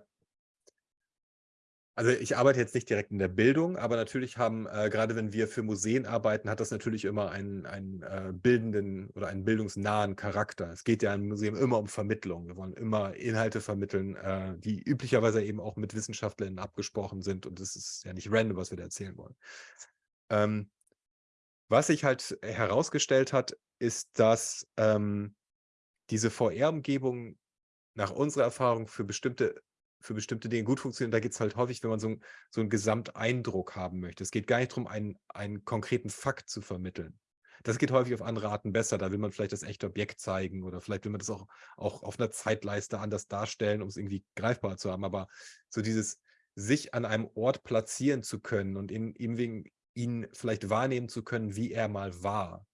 Also ich arbeite jetzt nicht direkt in der Bildung, aber natürlich haben, äh, gerade wenn wir für Museen arbeiten, hat das natürlich immer einen, einen äh, bildenden oder einen bildungsnahen Charakter. Es geht ja im Museum immer um Vermittlung. Wir wollen immer Inhalte vermitteln, äh, die üblicherweise eben auch mit Wissenschaftlern abgesprochen sind. Und es ist ja nicht random, was wir da erzählen wollen. Ähm, was sich halt herausgestellt hat, ist, dass ähm, diese VR-Umgebung nach unserer Erfahrung für bestimmte für bestimmte Dinge gut funktionieren. Da geht es halt häufig, wenn man so, so einen Gesamteindruck haben möchte. Es geht gar nicht darum, einen, einen konkreten Fakt zu vermitteln. Das geht häufig auf andere Arten besser. Da will man vielleicht das echte Objekt zeigen oder vielleicht will man das auch, auch auf einer Zeitleiste anders darstellen, um es irgendwie greifbar zu haben. Aber so dieses sich an einem Ort platzieren zu können und ihm, ihm wegen ihn vielleicht wahrnehmen zu können, wie er mal war,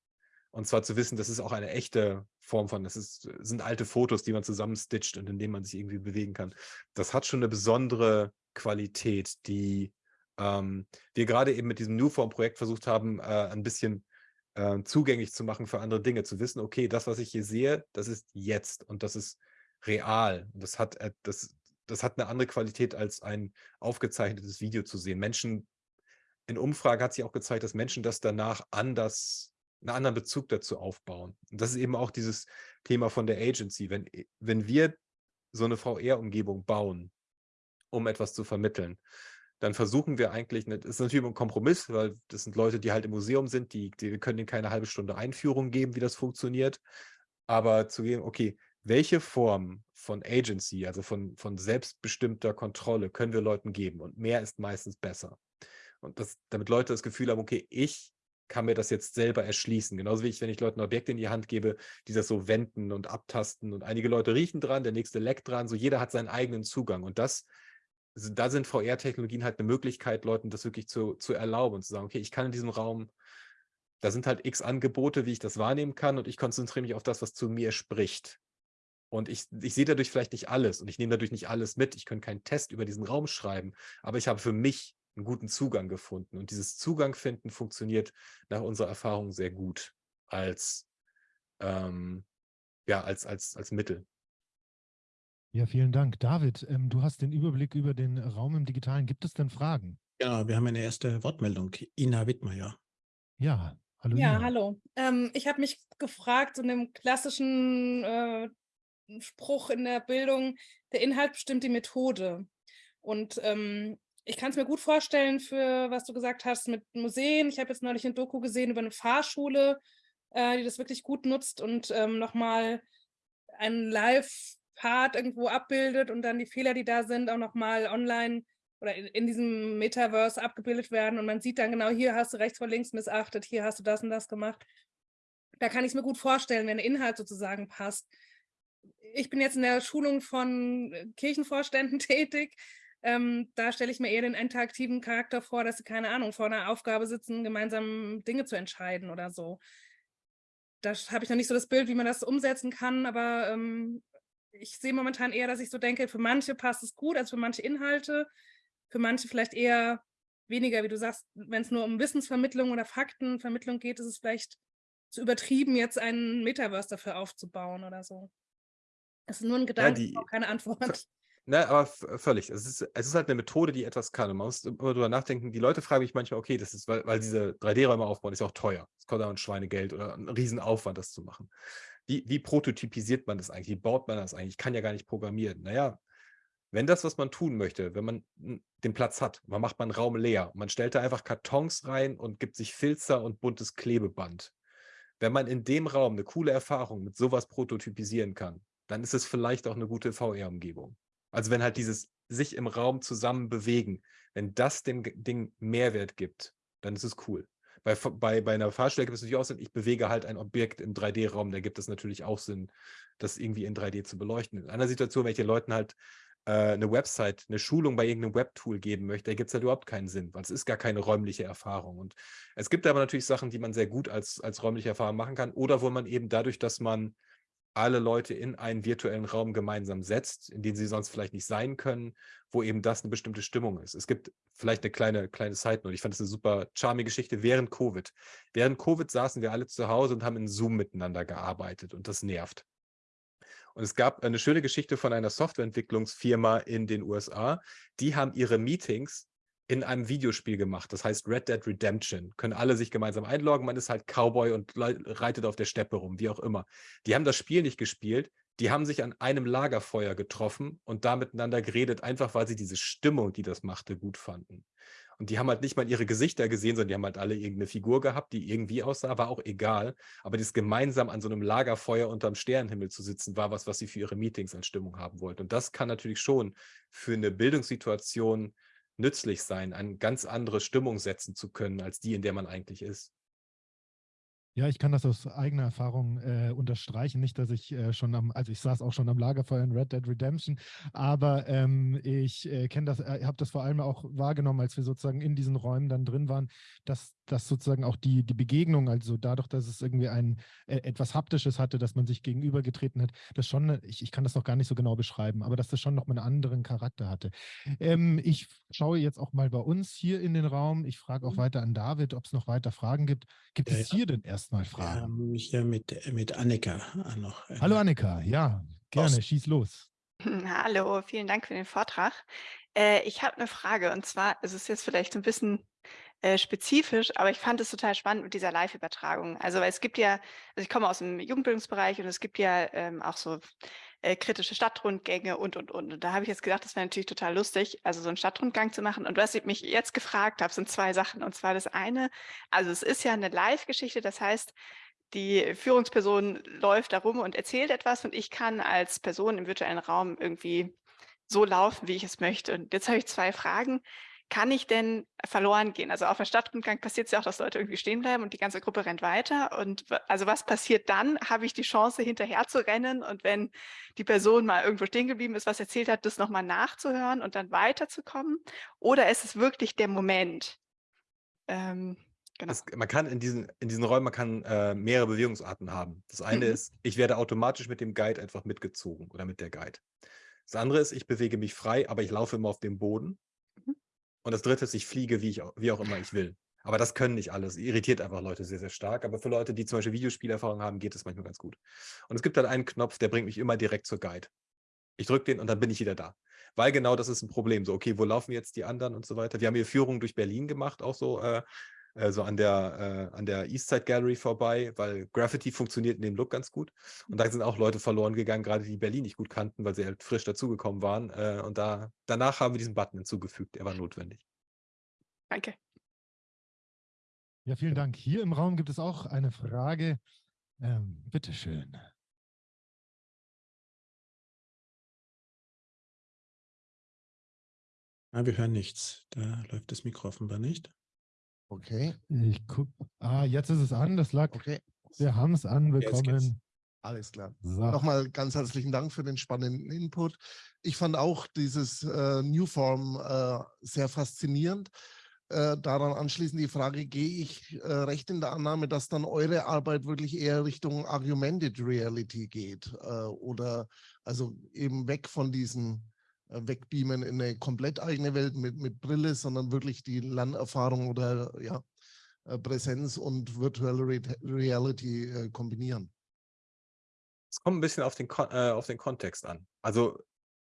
und zwar zu wissen, das ist auch eine echte Form von, das ist, sind alte Fotos, die man zusammenstitcht und in denen man sich irgendwie bewegen kann. Das hat schon eine besondere Qualität, die ähm, wir gerade eben mit diesem Newform-Projekt versucht haben, äh, ein bisschen äh, zugänglich zu machen für andere Dinge. Zu wissen, okay, das, was ich hier sehe, das ist jetzt und das ist real. Und das hat, äh, das, das hat eine andere Qualität, als ein aufgezeichnetes Video zu sehen. Menschen, in Umfragen hat sich auch gezeigt, dass Menschen das danach anders einen anderen Bezug dazu aufbauen. Und das ist eben auch dieses Thema von der Agency. Wenn, äh, wenn wir so eine VR-Umgebung bauen, um etwas zu vermitteln, dann versuchen wir eigentlich, das ist natürlich ein Kompromiss, weil das sind Leute, die halt im Museum sind, die, die können ihnen keine halbe Stunde Einführung geben, wie das funktioniert, aber zu gehen, okay, welche Form von Agency, also von, von selbstbestimmter Kontrolle können wir Leuten geben und mehr ist meistens besser. Und das, damit Leute das Gefühl haben, okay, ich kann mir das jetzt selber erschließen. Genauso wie ich, wenn ich Leuten Objekte in die Hand gebe, die das so wenden und abtasten. Und einige Leute riechen dran, der nächste leckt dran. So jeder hat seinen eigenen Zugang. Und das, da sind VR-Technologien halt eine Möglichkeit, Leuten das wirklich zu, zu erlauben und zu sagen, okay, ich kann in diesem Raum, da sind halt x Angebote, wie ich das wahrnehmen kann und ich konzentriere mich auf das, was zu mir spricht. Und ich, ich sehe dadurch vielleicht nicht alles und ich nehme dadurch nicht alles mit. Ich kann keinen Test über diesen Raum schreiben, aber ich habe für mich einen guten Zugang gefunden. Und dieses Zugang finden funktioniert nach unserer Erfahrung sehr gut als, ähm, ja, als, als, als Mittel. Ja, vielen Dank. David, ähm, du hast den Überblick über den Raum im Digitalen. Gibt es denn Fragen? Ja, wir haben eine erste Wortmeldung. Ina Wittmeier. Ja, hallo. Ja, Ina. hallo. Ähm, ich habe mich gefragt, so einem klassischen äh, Spruch in der Bildung, der Inhalt bestimmt die Methode. Und ähm, ich kann es mir gut vorstellen für, was du gesagt hast, mit Museen. Ich habe jetzt neulich ein Doku gesehen über eine Fahrschule, äh, die das wirklich gut nutzt und ähm, nochmal einen Live-Part irgendwo abbildet und dann die Fehler, die da sind, auch nochmal online oder in, in, diesem Metaverse abgebildet werden. Und man sieht dann genau, hier hast du rechts vor links missachtet, hier hast du das und das gemacht. Da kann ich es mir gut vorstellen, wenn der Inhalt sozusagen passt. Ich bin jetzt in der Schulung von äh, Kirchenvorständen [laughs] tätig ähm, da stelle ich mir eher den interaktiven Charakter vor, dass sie, keine Ahnung, vor einer Aufgabe sitzen, gemeinsam Dinge zu entscheiden oder so. Da habe ich noch nicht so das Bild, wie man das umsetzen kann, aber ähm, ich sehe momentan eher, dass ich so denke, für manche passt es gut, also für manche Inhalte, für manche vielleicht eher weniger, wie du sagst, wenn es nur um Wissensvermittlung oder Faktenvermittlung geht, ist es vielleicht zu übertrieben, jetzt einen Metaverse dafür aufzubauen oder so. Das ist nur ein Gedanke, ja, die, keine Antwort. Ne, aber völlig. Es ist, es ist halt eine Methode, die etwas kann. Und man muss immer drüber nachdenken. Die Leute fragen mich manchmal, okay, das ist, weil, weil diese 3D-Räume aufbauen, ist ja auch teuer. Es kostet auch ein Schweinegeld oder ein Riesenaufwand, das zu machen. Wie, wie prototypisiert man das eigentlich? Wie baut man das eigentlich? Ich kann ja gar nicht programmieren. Naja, wenn das, was man tun möchte, wenn man den Platz hat, man macht man einen Raum leer, man stellt da einfach Kartons rein und gibt sich Filzer und buntes Klebeband. Wenn man in dem Raum eine coole Erfahrung mit sowas prototypisieren kann, dann ist es vielleicht auch eine gute VR-Umgebung. Also wenn halt dieses sich im Raum zusammen bewegen, wenn das dem Ding Mehrwert gibt, dann ist es cool. Bei, bei, bei einer Fahrstelle gibt es natürlich auch Sinn, ich bewege halt ein Objekt im 3D-Raum, da gibt es natürlich auch Sinn, das irgendwie in 3D zu beleuchten. In einer Situation, wenn ich den Leuten halt äh, eine Website, eine Schulung bei irgendeinem Webtool geben möchte, da gibt es halt überhaupt keinen Sinn, weil es ist gar keine räumliche Erfahrung. Und es gibt aber natürlich Sachen, die man sehr gut als, als räumliche Erfahrung machen kann oder wo man eben dadurch, dass man alle Leute in einen virtuellen Raum gemeinsam setzt, in den sie sonst vielleicht nicht sein können, wo eben das eine bestimmte Stimmung ist. Es gibt vielleicht eine kleine, kleine Side-Note. Ich fand das eine super charmige Geschichte während Covid. Während Covid saßen wir alle zu Hause und haben in Zoom miteinander gearbeitet und das nervt. Und es gab eine schöne Geschichte von einer Softwareentwicklungsfirma in den USA. Die haben ihre Meetings in einem Videospiel gemacht. Das heißt Red Dead Redemption. Können alle sich gemeinsam einloggen. Man ist halt Cowboy und reitet auf der Steppe rum, wie auch immer. Die haben das Spiel nicht gespielt. Die haben sich an einem Lagerfeuer getroffen und da miteinander geredet, einfach weil sie diese Stimmung, die das machte, gut fanden. Und die haben halt nicht mal ihre Gesichter gesehen, sondern die haben halt alle irgendeine Figur gehabt, die irgendwie aussah, war auch egal. Aber das gemeinsam an so einem Lagerfeuer unterm Sternenhimmel zu sitzen, war was, was sie für ihre Meetings an Stimmung haben wollten. Und das kann natürlich schon für eine Bildungssituation nützlich sein, eine ganz andere Stimmung setzen zu können, als die, in der man eigentlich ist. Ja, ich kann das aus eigener Erfahrung äh, unterstreichen. Nicht, dass ich äh, schon am, also ich saß auch schon am Lagerfeuer in Red Dead Redemption, aber ähm, ich äh, kenne das, äh, habe das vor allem auch wahrgenommen, als wir sozusagen in diesen Räumen dann drin waren, dass dass sozusagen auch die, die Begegnung, also dadurch, dass es irgendwie ein äh, etwas Haptisches hatte, dass man sich gegenübergetreten hat, das schon, ich, ich kann das noch gar nicht so genau beschreiben, aber dass das schon noch mal einen anderen Charakter hatte. Ähm, ich schaue jetzt auch mal bei uns hier in den Raum. Ich frage auch mhm. weiter an David, ob es noch weiter Fragen gibt. Gibt ja, es hier denn erstmal Fragen? Wir hier mit, mit Annika noch. Äh, Hallo Annika, ja, gerne, Ost. schieß los. [laughs] Hallo, vielen Dank für den Vortrag. Äh, ich habe eine Frage und zwar ist es jetzt vielleicht ein bisschen äh, spezifisch, aber ich fand es total spannend mit dieser Live-Übertragung. Also weil es gibt ja, also ich komme aus dem Jugendbildungsbereich und es gibt ja ähm, auch so äh, kritische Stadtrundgänge und, und, und. Und da habe ich jetzt gedacht, das wäre natürlich total lustig, also so einen Stadtrundgang zu machen. Und was ich mich jetzt gefragt habe, sind zwei Sachen. Und zwar das eine, also es ist ja eine Live-Geschichte, das heißt, die Führungsperson läuft da rum und erzählt etwas und ich kann als Person im virtuellen Raum irgendwie so laufen, wie ich es möchte. Und jetzt habe ich zwei Fragen kann ich denn verloren gehen? Also auf der Stadtrundgang passiert es ja auch, dass Leute irgendwie stehen bleiben und die ganze Gruppe rennt weiter. Und also was passiert dann? Habe ich die Chance, hinterher zu rennen? Und wenn die Person mal irgendwo stehen geblieben ist, was erzählt hat, das nochmal nachzuhören und dann weiterzukommen? Oder ist es wirklich der Moment? Ähm, genau. Das, man kann in diesen, in diesen Räumen, man kann äh, mehrere Bewegungsarten haben. Das eine mhm. ist, ich werde automatisch mit dem Guide einfach mitgezogen oder mit der Guide. Das andere ist, ich bewege mich frei, aber ich laufe immer auf dem Boden. Und das dritte ist, ich fliege, wie, ich, wie auch immer ich will. Aber das können nicht alles. Irritiert einfach Leute sehr, sehr stark. Aber für Leute, die zum Beispiel Videospielerfahrung haben, geht es manchmal ganz gut. Und es gibt dann einen Knopf, der bringt mich immer direkt zur Guide. Ich drücke den und dann bin ich wieder da. Weil genau das ist ein Problem. So, okay, wo laufen jetzt die anderen und so weiter. Wir haben hier Führungen durch Berlin gemacht, auch so, äh, äh, so an der, äh, an der Eastside Gallery vorbei, weil Graffiti funktioniert in dem Look ganz gut. Und da sind auch Leute verloren gegangen, gerade die Berlin nicht gut kannten, weil sie halt frisch dazugekommen waren. Äh, und da, danach haben wir diesen Button hinzugefügt. Er war notwendig. Danke. Ja, vielen Dank. Hier im Raum gibt es auch eine Frage. Ähm, bitteschön. Ja, wir hören nichts. Da läuft das Mikro offenbar nicht. Okay. Ich guck. Ah, jetzt ist es an. Das lag. Okay. Wir haben es anbekommen. Alles klar. So. Nochmal ganz herzlichen Dank für den spannenden Input. Ich fand auch dieses äh, Newform äh, sehr faszinierend. Äh, daran anschließend die Frage, gehe ich äh, recht in der Annahme, dass dann eure Arbeit wirklich eher Richtung Augmented Reality geht äh, oder also eben weg von diesen wegbeamen in eine komplett eigene Welt mit, mit Brille, sondern wirklich die Lernerfahrung oder ja, äh, Präsenz und Virtual Re Reality äh, kombinieren. Es kommt ein bisschen auf den, äh, auf den Kontext an. Also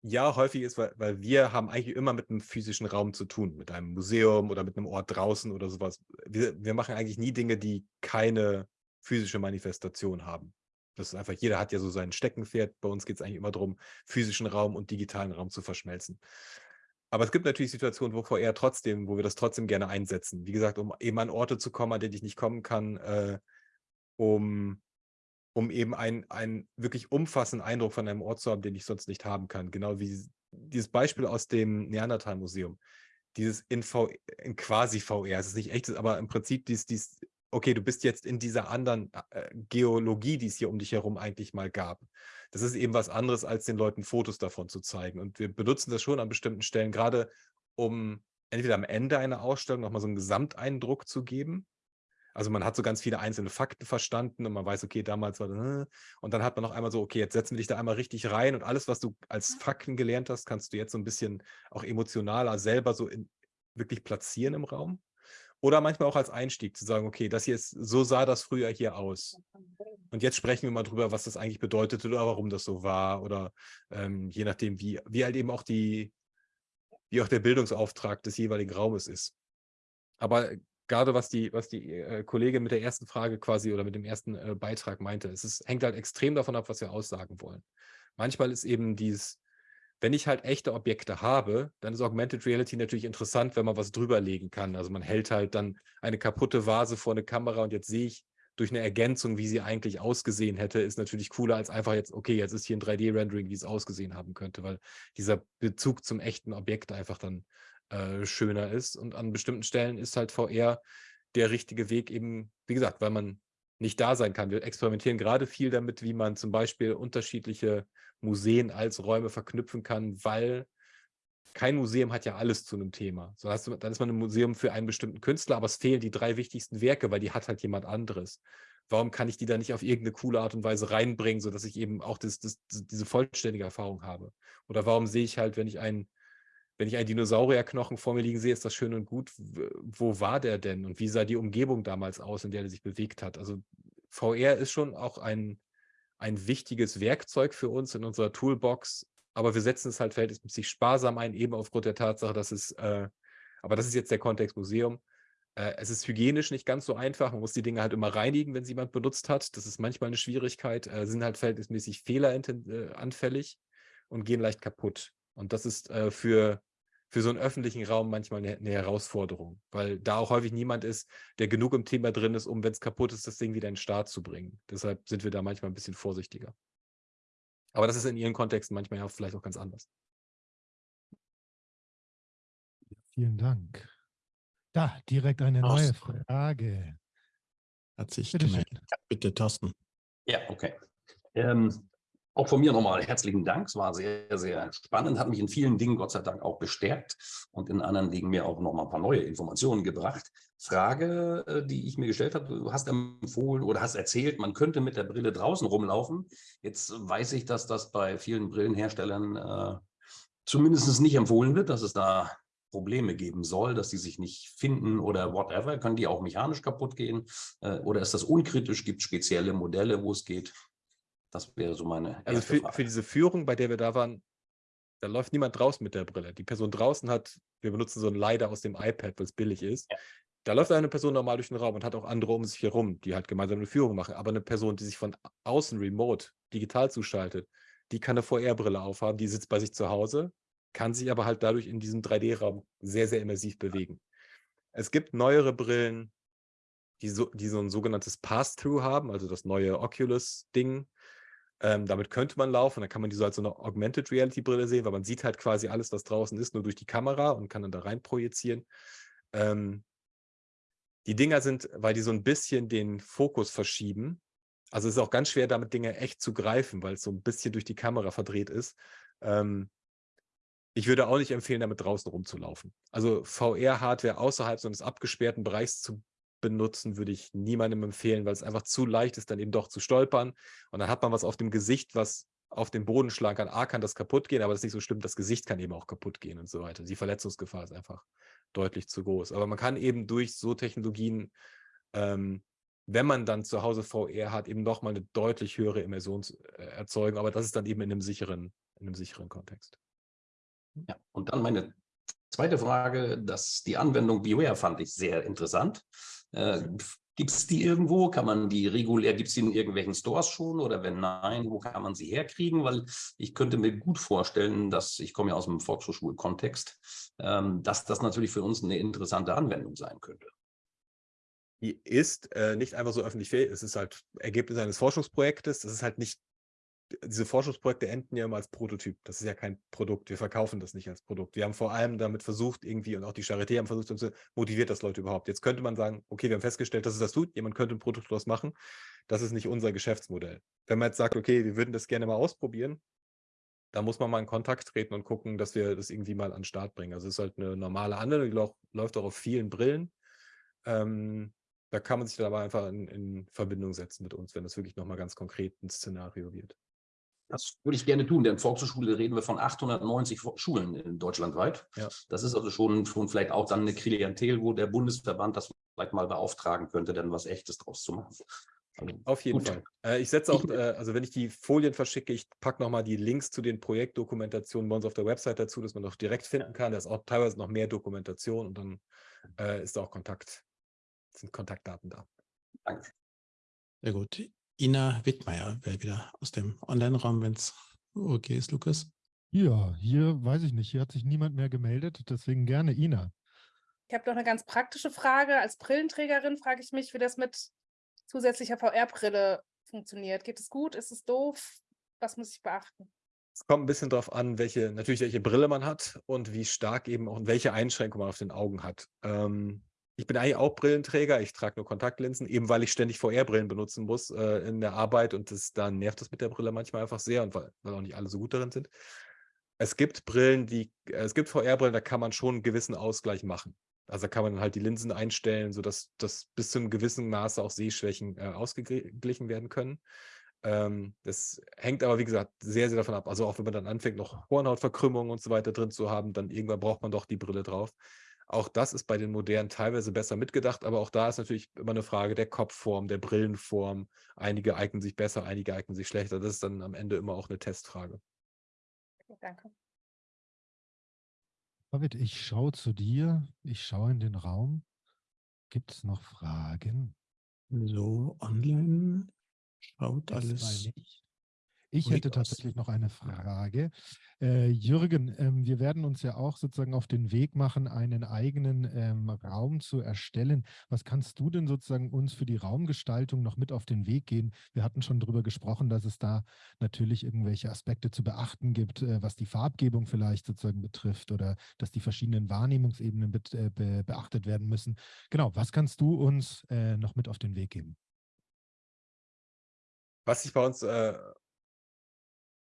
ja, häufig ist, weil, weil wir haben eigentlich immer mit einem physischen Raum zu tun, mit einem Museum oder mit einem Ort draußen oder sowas. Wir, wir machen eigentlich nie Dinge, die keine physische Manifestation haben. Das ist einfach, jeder hat ja so sein Steckenpferd. Bei uns geht es eigentlich immer darum, physischen Raum und digitalen Raum zu verschmelzen. Aber es gibt natürlich Situationen, wo VR trotzdem, wo wir das trotzdem gerne einsetzen. Wie gesagt, um eben an Orte zu kommen, an denen ich nicht kommen kann, äh, um, um eben einen, wirklich umfassenden Eindruck von einem Ort zu haben, den ich sonst nicht haben kann. Genau wie dieses Beispiel aus dem Neandertal-Museum. dieses in, v, in quasi VR, es ist nicht echtes, aber im Prinzip dies, dies, okay, du bist jetzt in dieser anderen äh, Geologie, die es hier um dich herum eigentlich mal gab. Das ist eben was anderes, als den Leuten Fotos davon zu zeigen. Und wir benutzen das schon an bestimmten Stellen, gerade um entweder am Ende einer Ausstellung nochmal so einen Gesamteindruck zu geben. Also man hat so ganz viele einzelne Fakten verstanden und man weiß, okay, damals war das, äh, und dann hat man noch einmal so, okay, jetzt setzen wir dich da einmal richtig rein und alles, was du als Fakten gelernt hast, kannst du jetzt so ein bisschen auch emotionaler selber so in, wirklich platzieren im Raum. Oder manchmal auch als Einstieg zu sagen, okay, das hier ist, so sah das früher hier aus. Und jetzt sprechen wir mal drüber, was das eigentlich bedeutete oder warum das so war oder ähm, je nachdem, wie, wie halt eben auch die, wie auch der Bildungsauftrag des jeweiligen Raumes ist. Aber gerade was die, was die äh, Kollegin mit der ersten Frage quasi oder mit dem ersten äh, Beitrag meinte, es ist, hängt halt extrem davon ab, was wir aussagen wollen. Manchmal ist eben dieses, wenn ich halt echte Objekte habe, dann ist Augmented Reality natürlich interessant, wenn man was drüberlegen kann. Also man hält halt dann eine kaputte Vase vor eine Kamera und jetzt sehe ich durch eine Ergänzung, wie sie eigentlich ausgesehen hätte, ist natürlich cooler als einfach jetzt, okay, jetzt ist hier ein 3D-Rendering, wie es ausgesehen haben könnte, weil dieser Bezug zum echten Objekt einfach dann äh, schöner ist. Und an bestimmten Stellen ist halt VR der richtige Weg eben, wie gesagt, weil man nicht da sein kann. Wir experimentieren gerade viel damit, wie man zum Beispiel unterschiedliche Museen als Räume verknüpfen kann, weil kein Museum hat ja alles zu einem Thema. So hast dann ist man ein Museum für einen bestimmten Künstler, aber es fehlen die drei wichtigsten Werke, weil die hat halt jemand anderes. Warum kann ich die da nicht auf irgendeine coole Art und Weise reinbringen, sodass ich eben auch das, das, diese vollständige Erfahrung habe? Oder warum sehe ich halt, wenn ich einen, wenn ich einen Dinosaurierknochen vor mir liegen sehe, ist das schön und gut. Wo war der denn? Und wie sah die Umgebung damals aus, in der er sich bewegt hat? Also VR ist schon auch ein, ein wichtiges Werkzeug für uns in unserer Toolbox, aber wir setzen es halt verhältnismäßig sparsam ein, eben aufgrund der Tatsache, dass es, äh, aber das ist jetzt der Kontext Museum, äh, es ist hygienisch nicht ganz so einfach, man muss die Dinge halt immer reinigen, wenn sie jemand benutzt hat, das ist manchmal eine Schwierigkeit, äh, sind halt verhältnismäßig fehleranfällig und gehen leicht kaputt. Und das ist äh, für, für so einen öffentlichen Raum manchmal eine, eine, Herausforderung, weil da auch häufig niemand ist, der genug im Thema drin ist, um, wenn es kaputt ist, das Ding wieder in den Start zu bringen. Deshalb sind wir da manchmal ein bisschen vorsichtiger. Aber das ist in ihren Kontexten manchmal ja vielleicht auch ganz anders. Vielen Dank. Da, direkt eine neue Frage. Hat sich Bitte gemeldet. Bitte, Thorsten. Ja, okay. Ähm, auch von mir nochmal herzlichen Dank. Es war sehr, sehr spannend, hat mich in vielen Dingen Gott sei Dank auch bestärkt und in anderen Dingen mir auch nochmal ein paar neue Informationen gebracht. Frage, äh, die ich mir gestellt habe, du hast empfohlen oder hast erzählt, man könnte mit der Brille draußen rumlaufen. Jetzt weiß ich, dass das bei vielen Brillenherstellern äh, zumindest nicht empfohlen wird, dass es da Probleme geben soll, dass die sich nicht finden oder whatever. Können die auch mechanisch kaputt gehen? Äh, oder ist das unkritisch? Gibt es spezielle Modelle, wo es geht? Das wäre so meine Also für, für, diese Führung, bei der wir da waren, da läuft niemand draußen mit der Brille. Die Person draußen hat, wir benutzen so ein Leider aus dem iPad, weil es billig ist. Ja. Da läuft eine Person normal durch den Raum und hat auch andere um sich herum, die halt gemeinsam eine Führung machen. Aber eine Person, die sich von außen remote digital zuschaltet, die kann eine VR-Brille aufhaben, die sitzt bei sich zu Hause, kann sich aber halt dadurch in diesem 3D-Raum sehr, sehr immersiv bewegen. Es gibt neuere Brillen, die so, die so ein sogenanntes Pass-Through haben, also das neue Oculus-Ding. Ähm, damit könnte man laufen, dann kann man die so als so eine Augmented Reality-Brille sehen, weil man sieht halt quasi alles, was draußen ist, nur durch die Kamera und kann dann da rein projizieren. Ähm, die Dinger sind, weil die so ein bisschen den Fokus verschieben. Also es ist auch ganz schwer, damit Dinge echt zu greifen, weil es so ein bisschen durch die Kamera verdreht ist. Ähm, ich würde auch nicht empfehlen, damit draußen rumzulaufen. Also VR-Hardware außerhalb so eines abgesperrten Bereichs zu benutzen, würde ich niemandem empfehlen, weil es einfach zu leicht ist, dann eben doch zu stolpern. Und dann hat man was auf dem Gesicht, was auf den Boden schlagen kann. A, kann das kaputt gehen, aber das ist nicht so schlimm. Das Gesicht kann eben auch kaputt gehen und so weiter. Die Verletzungsgefahr ist einfach deutlich zu groß. Aber man kann eben durch so Technologien, ähm, wenn man dann zu Hause VR hat, eben nochmal eine deutlich höhere Immersion äh, erzeugen. Aber das ist dann eben in einem sicheren, in einem sicheren Kontext. Ja, und dann meine zweite Frage, dass die Anwendung Beware fand ich sehr interessant. Äh, Gibt es die irgendwo? Kann man die regulär, gibt es die in irgendwelchen Stores schon oder wenn nein, wo kann man sie herkriegen? Weil ich könnte mir gut vorstellen, dass, ich komme ja aus dem Volkshochschulkontext, ähm, dass das natürlich für uns eine interessante Anwendung sein könnte. Die ist äh, nicht einfach so öffentlich fähig, es ist halt Ergebnis eines Forschungsprojektes, das ist halt nicht diese Forschungsprojekte enden ja immer als Prototyp. Das ist ja kein Produkt. Wir verkaufen das nicht als Produkt. Wir haben vor allem damit versucht, irgendwie, und auch die Charité haben versucht, motiviert das Leute überhaupt. Jetzt könnte man sagen, okay, wir haben festgestellt, dass es das tut. Jemand könnte ein Produkt daraus machen. Das ist nicht unser Geschäftsmodell. Wenn man jetzt sagt, okay, wir würden das gerne mal ausprobieren, da muss man mal in Kontakt treten und gucken, dass wir das irgendwie mal an den Start bringen. Also es ist halt eine normale Anwendung, die läuft auch auf vielen Brillen. Ähm, da kann man sich dann aber einfach in, in Verbindung setzen mit uns, wenn das wirklich nochmal ganz konkret ein Szenario wird. Das würde ich gerne tun, denn Volkshochschule reden wir von 890 Schulen in deutschlandweit. Ja. Das ist also schon, schon vielleicht auch dann eine Klientel, wo der Bundesverband das vielleicht mal beauftragen könnte, dann was Echtes draus zu machen. Also, Auf jeden Gut. Fall. Äh, ich setze auch, äh, also wenn ich die Folien verschicke, ich packe nochmal die Links zu den Projektdokumentationen bei uns auf der Website dazu, dass man auch direkt finden kann. Da ist auch teilweise noch mehr Dokumentation und dann äh, ist da auch Kontakt, sind Kontaktdaten da. Danke. Sehr gut. Ina Wittmeier wäre wieder aus dem Online-Raum, wenn es okay ist, Lukas. Ja, hier weiß ich nicht. Hier hat sich niemand mehr gemeldet, deswegen gerne Ina. Ich habe noch eine ganz praktische Frage. Als Brillenträgerin frage ich mich, wie das mit zusätzlicher VR-Brille funktioniert. Geht es gut? Ist es doof? Was muss ich beachten? Es kommt ein bisschen darauf an, welche, natürlich welche Brille man hat und wie stark eben auch und welche Einschränkungen man auf den Augen hat. Ähm, ich bin eigentlich auch Brillenträger, ich trage nur Kontaktlinsen, eben weil ich ständig VR-Brillen benutzen muss äh, in der Arbeit und das, da nervt das mit der Brille manchmal einfach sehr und weil, weil auch nicht alle so gut darin sind. Es gibt Brillen, die, äh, es gibt VR-Brillen, da kann man schon einen gewissen Ausgleich machen. Also da kann man halt die Linsen einstellen, sodass das bis zu einem gewissen Maße auch Sehschwächen äh, ausgeglichen werden können. Ähm, das hängt aber, wie gesagt, sehr, sehr davon ab. Also auch wenn man dann anfängt, noch Hornhautverkrümmungen und so weiter drin zu haben, dann irgendwann braucht man doch die Brille drauf. Auch das ist bei den modernen teilweise besser mitgedacht, aber auch da ist natürlich immer eine Frage der Kopfform, der Brillenform. Einige eignen sich besser, einige eignen sich schlechter. Das ist dann am Ende immer auch eine Testfrage. danke. David, ich schaue zu dir, ich schaue in den Raum. Gibt es noch Fragen? So, online schaut Das alles. Ich hätte tatsächlich noch eine Frage. Äh, Jürgen, ähm, wir werden uns ja auch sozusagen auf den Weg machen, einen eigenen ähm, Raum zu erstellen. Was kannst du denn sozusagen uns für die Raumgestaltung noch mit auf den Weg gehen? Wir hatten schon darüber gesprochen, dass es da natürlich irgendwelche Aspekte zu beachten gibt, äh, was die Farbgebung vielleicht sozusagen betrifft oder dass die verschiedenen Wahrnehmungsebenen bet- äh, be beachtet werden müssen. Genau, was kannst du uns äh, noch mit auf den Weg geben? Was sich bei uns, äh,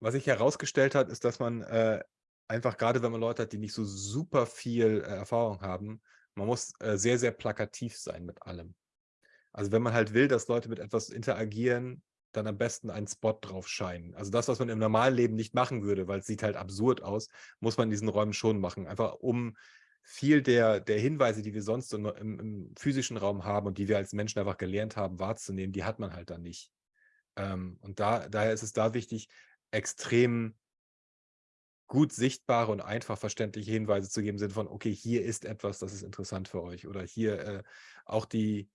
was sich herausgestellt hat, ist, dass man äh, einfach gerade, wenn man Leute hat, die nicht so super viel äh, Erfahrung haben, man muss äh, sehr, sehr plakativ sein mit allem. Also wenn man halt will, dass Leute mit etwas interagieren, dann am besten einen Spot drauf scheinen. Also das, was man im normalen Leben nicht machen würde, weil es sieht halt absurd aus, muss man in diesen Räumen schon machen. Einfach um viel der, der Hinweise, die wir sonst so im, im physischen Raum haben und die wir als Menschen einfach gelernt haben wahrzunehmen, die hat man halt dann nicht. Ähm, und da, daher ist es da wichtig, extrem gut sichtbare und einfach verständliche Hinweise zu geben, Sinne von, okay, hier ist etwas, das ist interessant für euch. Oder hier äh, auch die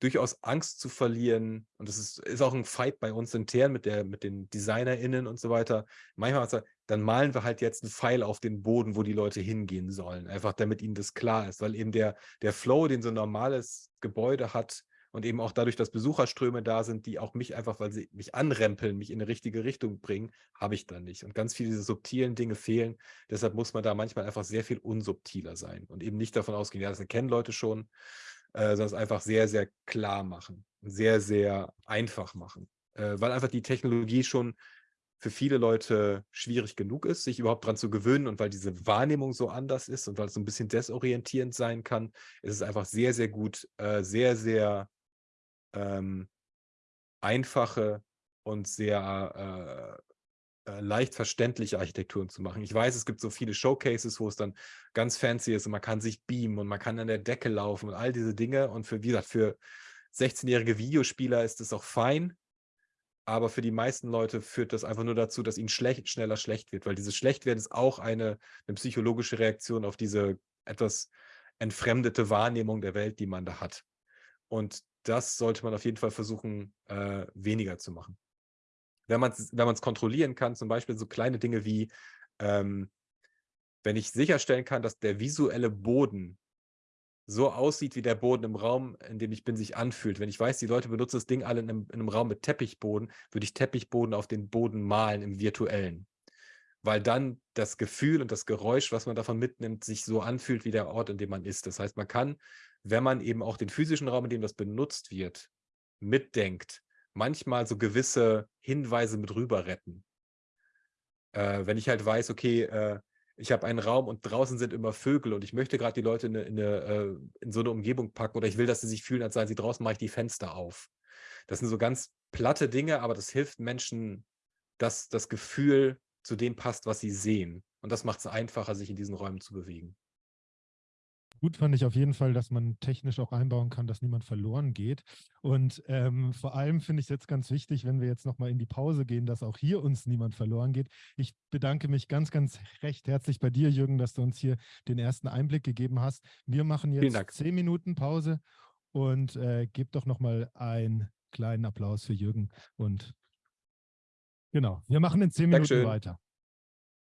durchaus Angst zu verlieren. Und das ist, ist auch ein Fight bei uns intern mit, der, mit den DesignerInnen und so weiter. Manchmal sagt, dann malen wir halt jetzt einen Pfeil auf den Boden, wo die Leute hingehen sollen. Einfach damit ihnen das klar ist. Weil eben der, der Flow, den so ein normales Gebäude hat, und eben auch dadurch, dass Besucherströme da sind, die auch mich einfach, weil sie mich anrempeln, mich in eine richtige Richtung bringen, habe ich dann nicht. Und ganz viele diese subtilen Dinge fehlen. Deshalb muss man da manchmal einfach sehr viel unsubtiler sein und eben nicht davon ausgehen, ja, das erkennen Leute schon, äh, sondern es einfach sehr, sehr klar machen, sehr, sehr einfach machen. Äh, weil einfach die Technologie schon für viele Leute schwierig genug ist, sich überhaupt daran zu gewöhnen und weil diese Wahrnehmung so anders ist und weil es so ein bisschen desorientierend sein kann, ist es einfach sehr, sehr gut, äh, sehr, sehr ähm, einfache und sehr äh, äh, leicht verständliche Architekturen zu machen. Ich weiß, es gibt so viele Showcases, wo es dann ganz fancy ist und man kann sich beamen und man kann an der Decke laufen und all diese Dinge. Und für, wie gesagt, für 16-jährige Videospieler ist es auch fein, aber für die meisten Leute führt das einfach nur dazu, dass ihnen schlecht, schneller schlecht wird, weil dieses Schlechtwerden ist auch eine, eine psychologische Reaktion auf diese etwas entfremdete Wahrnehmung der Welt, die man da hat. Und das sollte man auf jeden Fall versuchen, äh, weniger zu machen. Wenn man es wenn kontrollieren kann, zum Beispiel so kleine Dinge wie, ähm, wenn ich sicherstellen kann, dass der visuelle Boden so aussieht, wie der Boden im Raum, in dem ich bin, sich anfühlt. Wenn ich weiß, die Leute benutzen das Ding alle in einem, in einem Raum mit Teppichboden, würde ich Teppichboden auf den Boden malen im virtuellen. Weil dann das Gefühl und das Geräusch, was man davon mitnimmt, sich so anfühlt wie der Ort, in dem man ist. Das heißt, man kann, wenn man eben auch den physischen Raum, in dem das benutzt wird, mitdenkt, manchmal so gewisse Hinweise mit rüber retten. Äh, wenn ich halt weiß, okay, äh, ich habe einen Raum und draußen sind immer Vögel und ich möchte gerade die Leute in, eine, in, eine, äh, in, so eine Umgebung packen oder ich will, dass sie sich fühlen, als seien sie draußen, mache ich die Fenster auf. Das sind so ganz platte Dinge, aber das hilft Menschen, dass das Gefühl zu dem passt, was sie sehen. Und das macht es einfacher, sich in diesen Räumen zu bewegen. Gut fand ich auf jeden Fall, dass man technisch auch einbauen kann, dass niemand verloren geht. Und ähm, vor allem finde ich es jetzt ganz wichtig, wenn wir jetzt nochmal in die Pause gehen, dass auch hier uns niemand verloren geht. Ich bedanke mich ganz, ganz recht herzlich bei dir, Jürgen, dass du uns hier den ersten Einblick gegeben hast. Wir machen jetzt zehn Minuten Pause und äh, gebt doch nochmal einen kleinen Applaus für Jürgen. Und genau, wir machen in zehn Minuten Dankeschön. weiter.